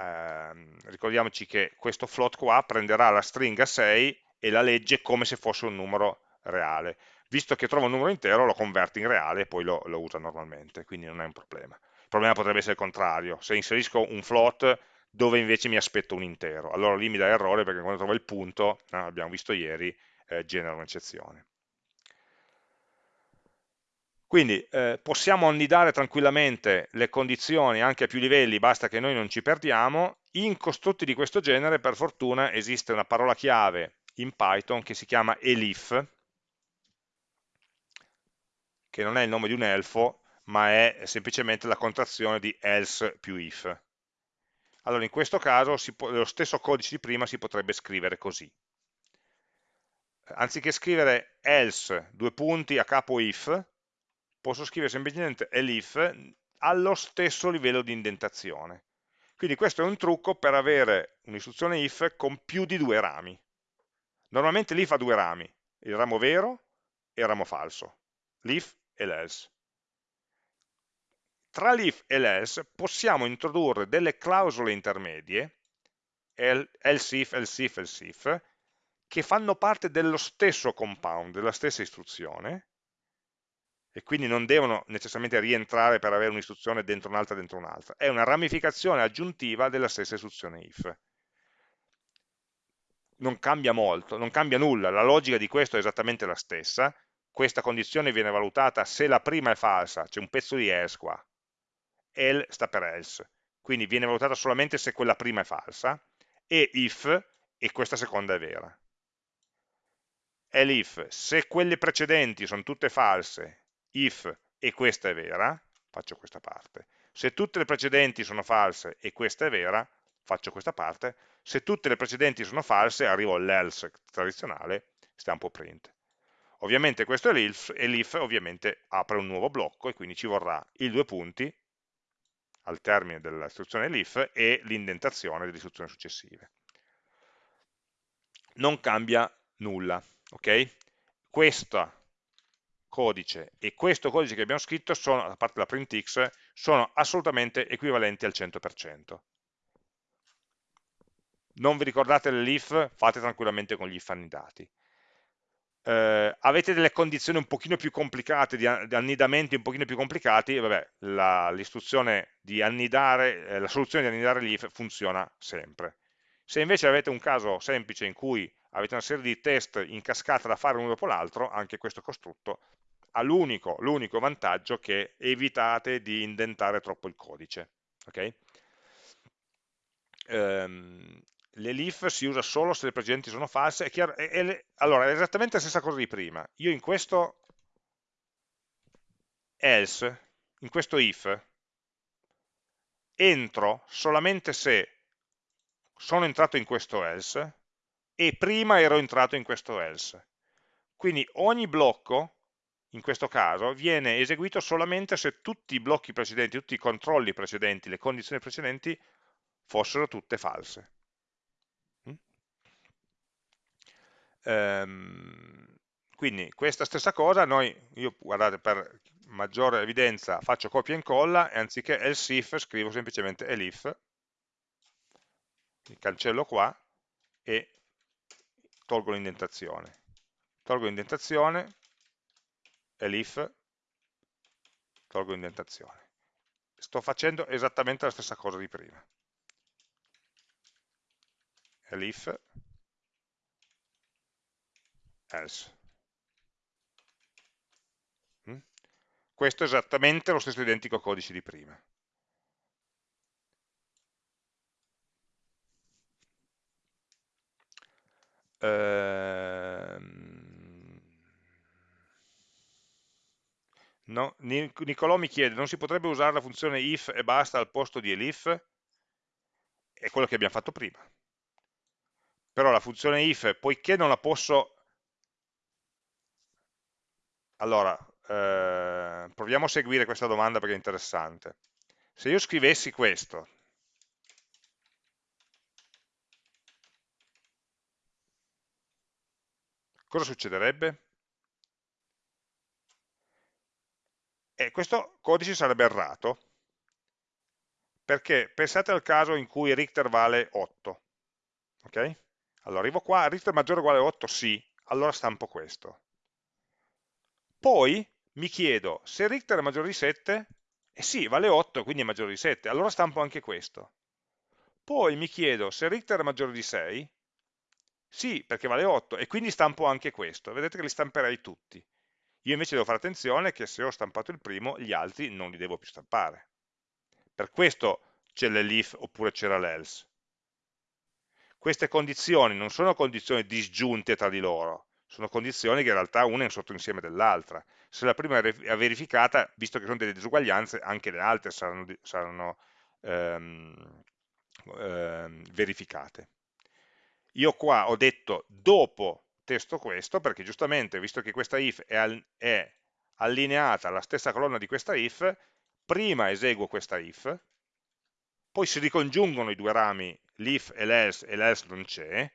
eh, ricordiamoci che questo float qua prenderà la stringa 6 e la legge come se fosse un numero reale. Visto che trova un numero intero lo converte in reale e poi lo, lo usa normalmente quindi non è un problema. Il problema potrebbe essere il contrario. Se inserisco un float dove invece mi aspetto un intero allora lì mi dà errore perché quando trovo il punto, no, abbiamo visto ieri, eh, genera un'eccezione quindi eh, possiamo annidare tranquillamente le condizioni anche a più livelli, basta che noi non ci perdiamo. In costrutti di questo genere, per fortuna, esiste una parola chiave in Python che si chiama elif, che non è il nome di un elfo, ma è semplicemente la contrazione di else più if. Allora, in questo caso, lo stesso codice di prima si potrebbe scrivere così. Anziché scrivere else, due punti, a capo if, posso scrivere semplicemente elif allo stesso livello di indentazione. Quindi questo è un trucco per avere un'istruzione if con più di due rami. Normalmente l'if ha due rami, il ramo vero e il ramo falso, l'if e l'else. Tra l'if e l'else possiamo introdurre delle clausole intermedie, else if, else if, else if, che fanno parte dello stesso compound, della stessa istruzione, e quindi non devono necessariamente rientrare per avere un'istruzione dentro un'altra dentro un'altra, è una ramificazione aggiuntiva della stessa istruzione if. Non cambia molto, non cambia nulla, la logica di questo è esattamente la stessa, questa condizione viene valutata se la prima è falsa, c'è un pezzo di else qua, el sta per else, quindi viene valutata solamente se quella prima è falsa, e if, e questa seconda è vera. Elif, se quelle precedenti sono tutte false if e questa è vera, faccio questa parte. Se tutte le precedenti sono false e questa è vera, faccio questa parte. Se tutte le precedenti sono false, arrivo all'else tradizionale, stampo print. Ovviamente questo è l'if e l'if ovviamente apre un nuovo blocco e quindi ci vorrà i due punti al termine dell'istruzione l'if e l'indentazione delle istruzioni successive. Non cambia nulla, ok? Questa codice e questo codice che abbiamo scritto, sono, a parte la printx, sono assolutamente equivalenti al 100%. Non vi ricordate l'if? Fate tranquillamente con gli if annidati. Eh, avete delle condizioni un pochino più complicate, di, annidamenti un pochino più complicati, vabbè, l'istruzione di annidare, eh, la soluzione di annidare l'if funziona sempre. Se invece avete un caso semplice in cui avete una serie di test in cascata da fare uno dopo l'altro, anche questo costrutto ha l'unico vantaggio che evitate di indentare troppo il codice. Okay? Um, L'elif si usa solo se le precedenti sono false. È chiaro, è, è, allora, è esattamente la stessa cosa di prima. Io in questo else, in questo if, entro solamente se sono entrato in questo else e prima ero entrato in questo else. Quindi ogni blocco, in questo caso, viene eseguito solamente se tutti i blocchi precedenti, tutti i controlli precedenti, le condizioni precedenti fossero tutte false. Mm? Ehm, quindi questa stessa cosa, noi, io guardate per maggiore evidenza faccio copia e incolla e anziché else if scrivo semplicemente elif, cancello qua e tolgo l'indentazione. Tolgo l'indentazione, elif, tolgo l'indentazione. Sto facendo esattamente la stessa cosa di prima. Elif, else. questo è esattamente lo stesso identico codice di prima. Ehm... No? Nicolò mi chiede, non si potrebbe usare la funzione if e basta al posto di elif? È quello che abbiamo fatto prima. Però la funzione if, poiché non la posso... Allora, eh, proviamo a seguire questa domanda perché è interessante. Se io scrivessi questo, cosa succederebbe? E questo codice sarebbe errato, perché pensate al caso in cui Richter vale 8, ok? Allora arrivo qua, Richter maggiore o uguale a 8? Sì, allora stampo questo. Poi mi chiedo, se Richter è maggiore di 7, eh sì, vale 8, quindi è maggiore di 7, allora stampo anche questo. Poi mi chiedo, se Richter è maggiore di 6, sì, perché vale 8, e quindi stampo anche questo. Vedete che li stamperei tutti. Io invece devo fare attenzione che se ho stampato il primo, gli altri non li devo più stampare. Per questo c'è l'elif oppure c'era l'else. Queste condizioni non sono condizioni disgiunte tra di loro, sono condizioni che in realtà una è un sottoinsieme dell'altra. Se la prima è verificata, visto che sono delle disuguaglianze, anche le altre saranno, saranno ehm, ehm, verificate. Io qua ho detto dopo testo questo, perché giustamente, visto che questa if è, al, è allineata alla stessa colonna di questa if, prima eseguo questa if, poi si ricongiungono i due rami, l'if e l'else, e l'else non c'è,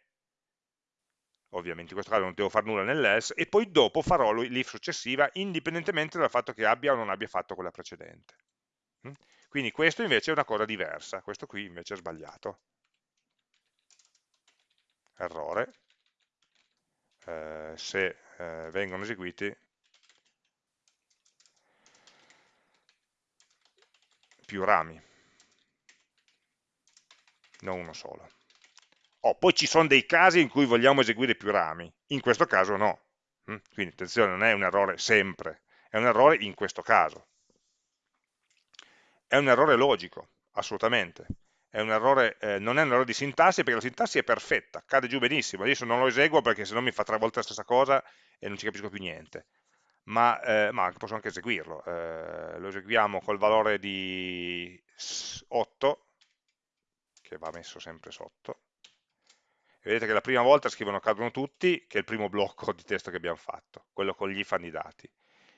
ovviamente in questo caso non devo fare nulla nell'else, e poi dopo farò l'if successiva indipendentemente dal fatto che abbia o non abbia fatto quella precedente. Mm? Quindi questo invece è una cosa diversa, questo qui invece è sbagliato. Errore, eh, se eh, vengono eseguiti più rami, non uno solo. Oh, poi ci sono dei casi in cui vogliamo eseguire più rami, in questo caso no. Mm? Quindi attenzione, non è un errore sempre, è un errore in questo caso. È un errore logico, assolutamente. È errore, eh, non è un errore di sintassi perché la sintassi è perfetta, cade giù benissimo. Adesso non lo eseguo perché se no mi fa tre volte la stessa cosa e non ci capisco più niente. Ma, eh, ma posso anche eseguirlo. Eh, lo eseguiamo col valore di 8, che va messo sempre sotto, vedete che la prima volta scrivono cadono tutti, che è il primo blocco di testo che abbiamo fatto, quello con gli if annidati.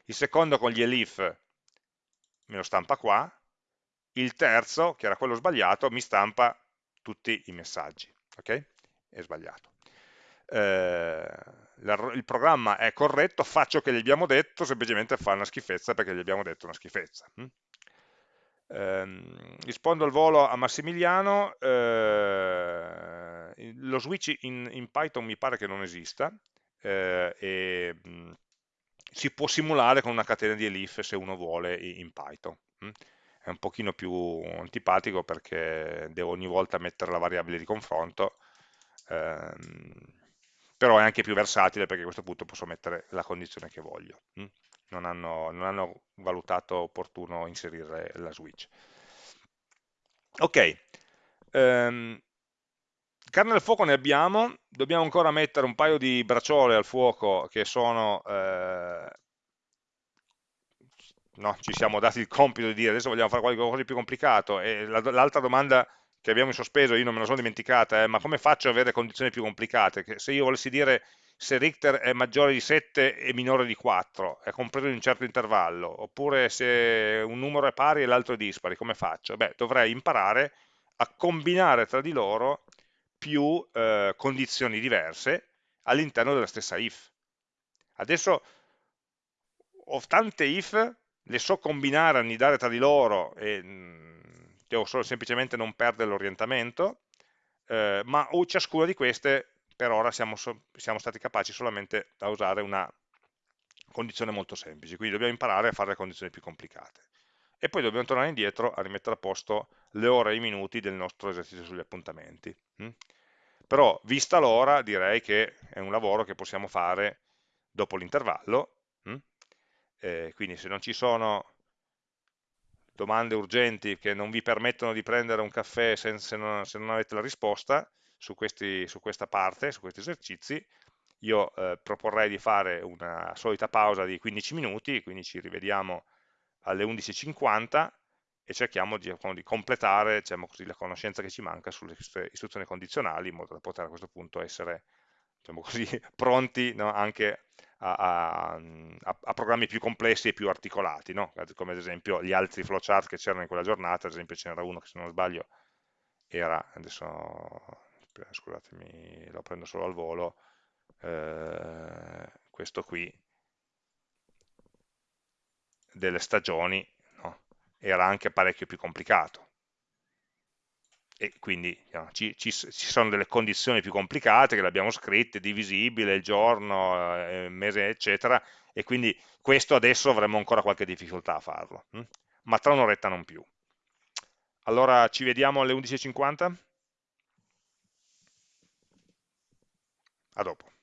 Il secondo con gli elif me lo stampa qua, il terzo, che era quello sbagliato, mi stampa tutti i messaggi, ok? È sbagliato. Eh, il programma è corretto, faccio che gli abbiamo detto, semplicemente fa una schifezza perché gli abbiamo detto una schifezza. Hm? Eh, rispondo al volo a Massimiliano, eh, lo switch in, in, Python mi pare che non esista eh, e mh, mm, si può simulare con una catena di elif se uno vuole in Python. Mh? È un pochino più antipatico perché devo ogni volta mettere la variabile di confronto, ehm, però è anche più versatile perché a questo punto posso mettere la condizione che voglio. Mh? non hanno, non hanno valutato opportuno inserire la switch. Ok, um, carne al fuoco ne abbiamo, dobbiamo ancora mettere un paio di bracciole al fuoco che sono, eh, no, ci siamo dati il compito di dire adesso vogliamo fare qualcosa di più complicato e l'altra domanda che abbiamo in sospeso, io non me la sono dimenticata, è ma come faccio ad avere condizioni più complicate? Che se io volessi dire se Richter è maggiore di 7 e minore di 4, è compreso in un certo intervallo, oppure se un numero è pari e l'altro è dispari, come faccio? Beh, dovrei imparare a combinare tra di loro più eh, condizioni diverse all'interno della stessa if. Adesso ho tante if, le so combinare, annidare tra di loro e mm, devo solo semplicemente non perdere l'orientamento, eh, ma ciascuna di queste per ora siamo, siamo stati capaci solamente da usare una condizione molto semplice, quindi dobbiamo imparare a fare le condizioni più complicate. E poi dobbiamo tornare indietro a rimettere a posto le ore e i minuti del nostro esercizio sugli appuntamenti. Mm? Però, vista l'ora, direi che è un lavoro che possiamo fare dopo l'intervallo? Eh, quindi se non ci sono domande urgenti che non vi permettono di prendere un caffè se, se, non, se non, avete la risposta su, questi, su, questa parte, su questi esercizi, io eh, proporrei di fare una solita pausa di 15 minuti, quindi ci rivediamo alle 11.50 e cerchiamo di, di completare diciamo così, la conoscenza che ci manca sulle istruzioni condizionali in modo da poter a questo punto essere diciamo così, pronti no, anche a, a, a, programmi più complessi e più articolati, no? come ad esempio gli altri flowchart che c'erano in quella giornata, ad esempio ce n'era uno che se non sbaglio era, adesso scusatemi, lo prendo solo al volo, eh, questo qui, delle stagioni, no? era anche parecchio più complicato, e quindi ci, ci, ci, sono delle condizioni più complicate che le abbiamo scritte, divisibile, il giorno, eh, il mese, eccetera, e quindi questo adesso avremo ancora qualche difficoltà a farlo, hm? ma tra un'oretta non più. Allora ci vediamo alle 11.50? A dopo.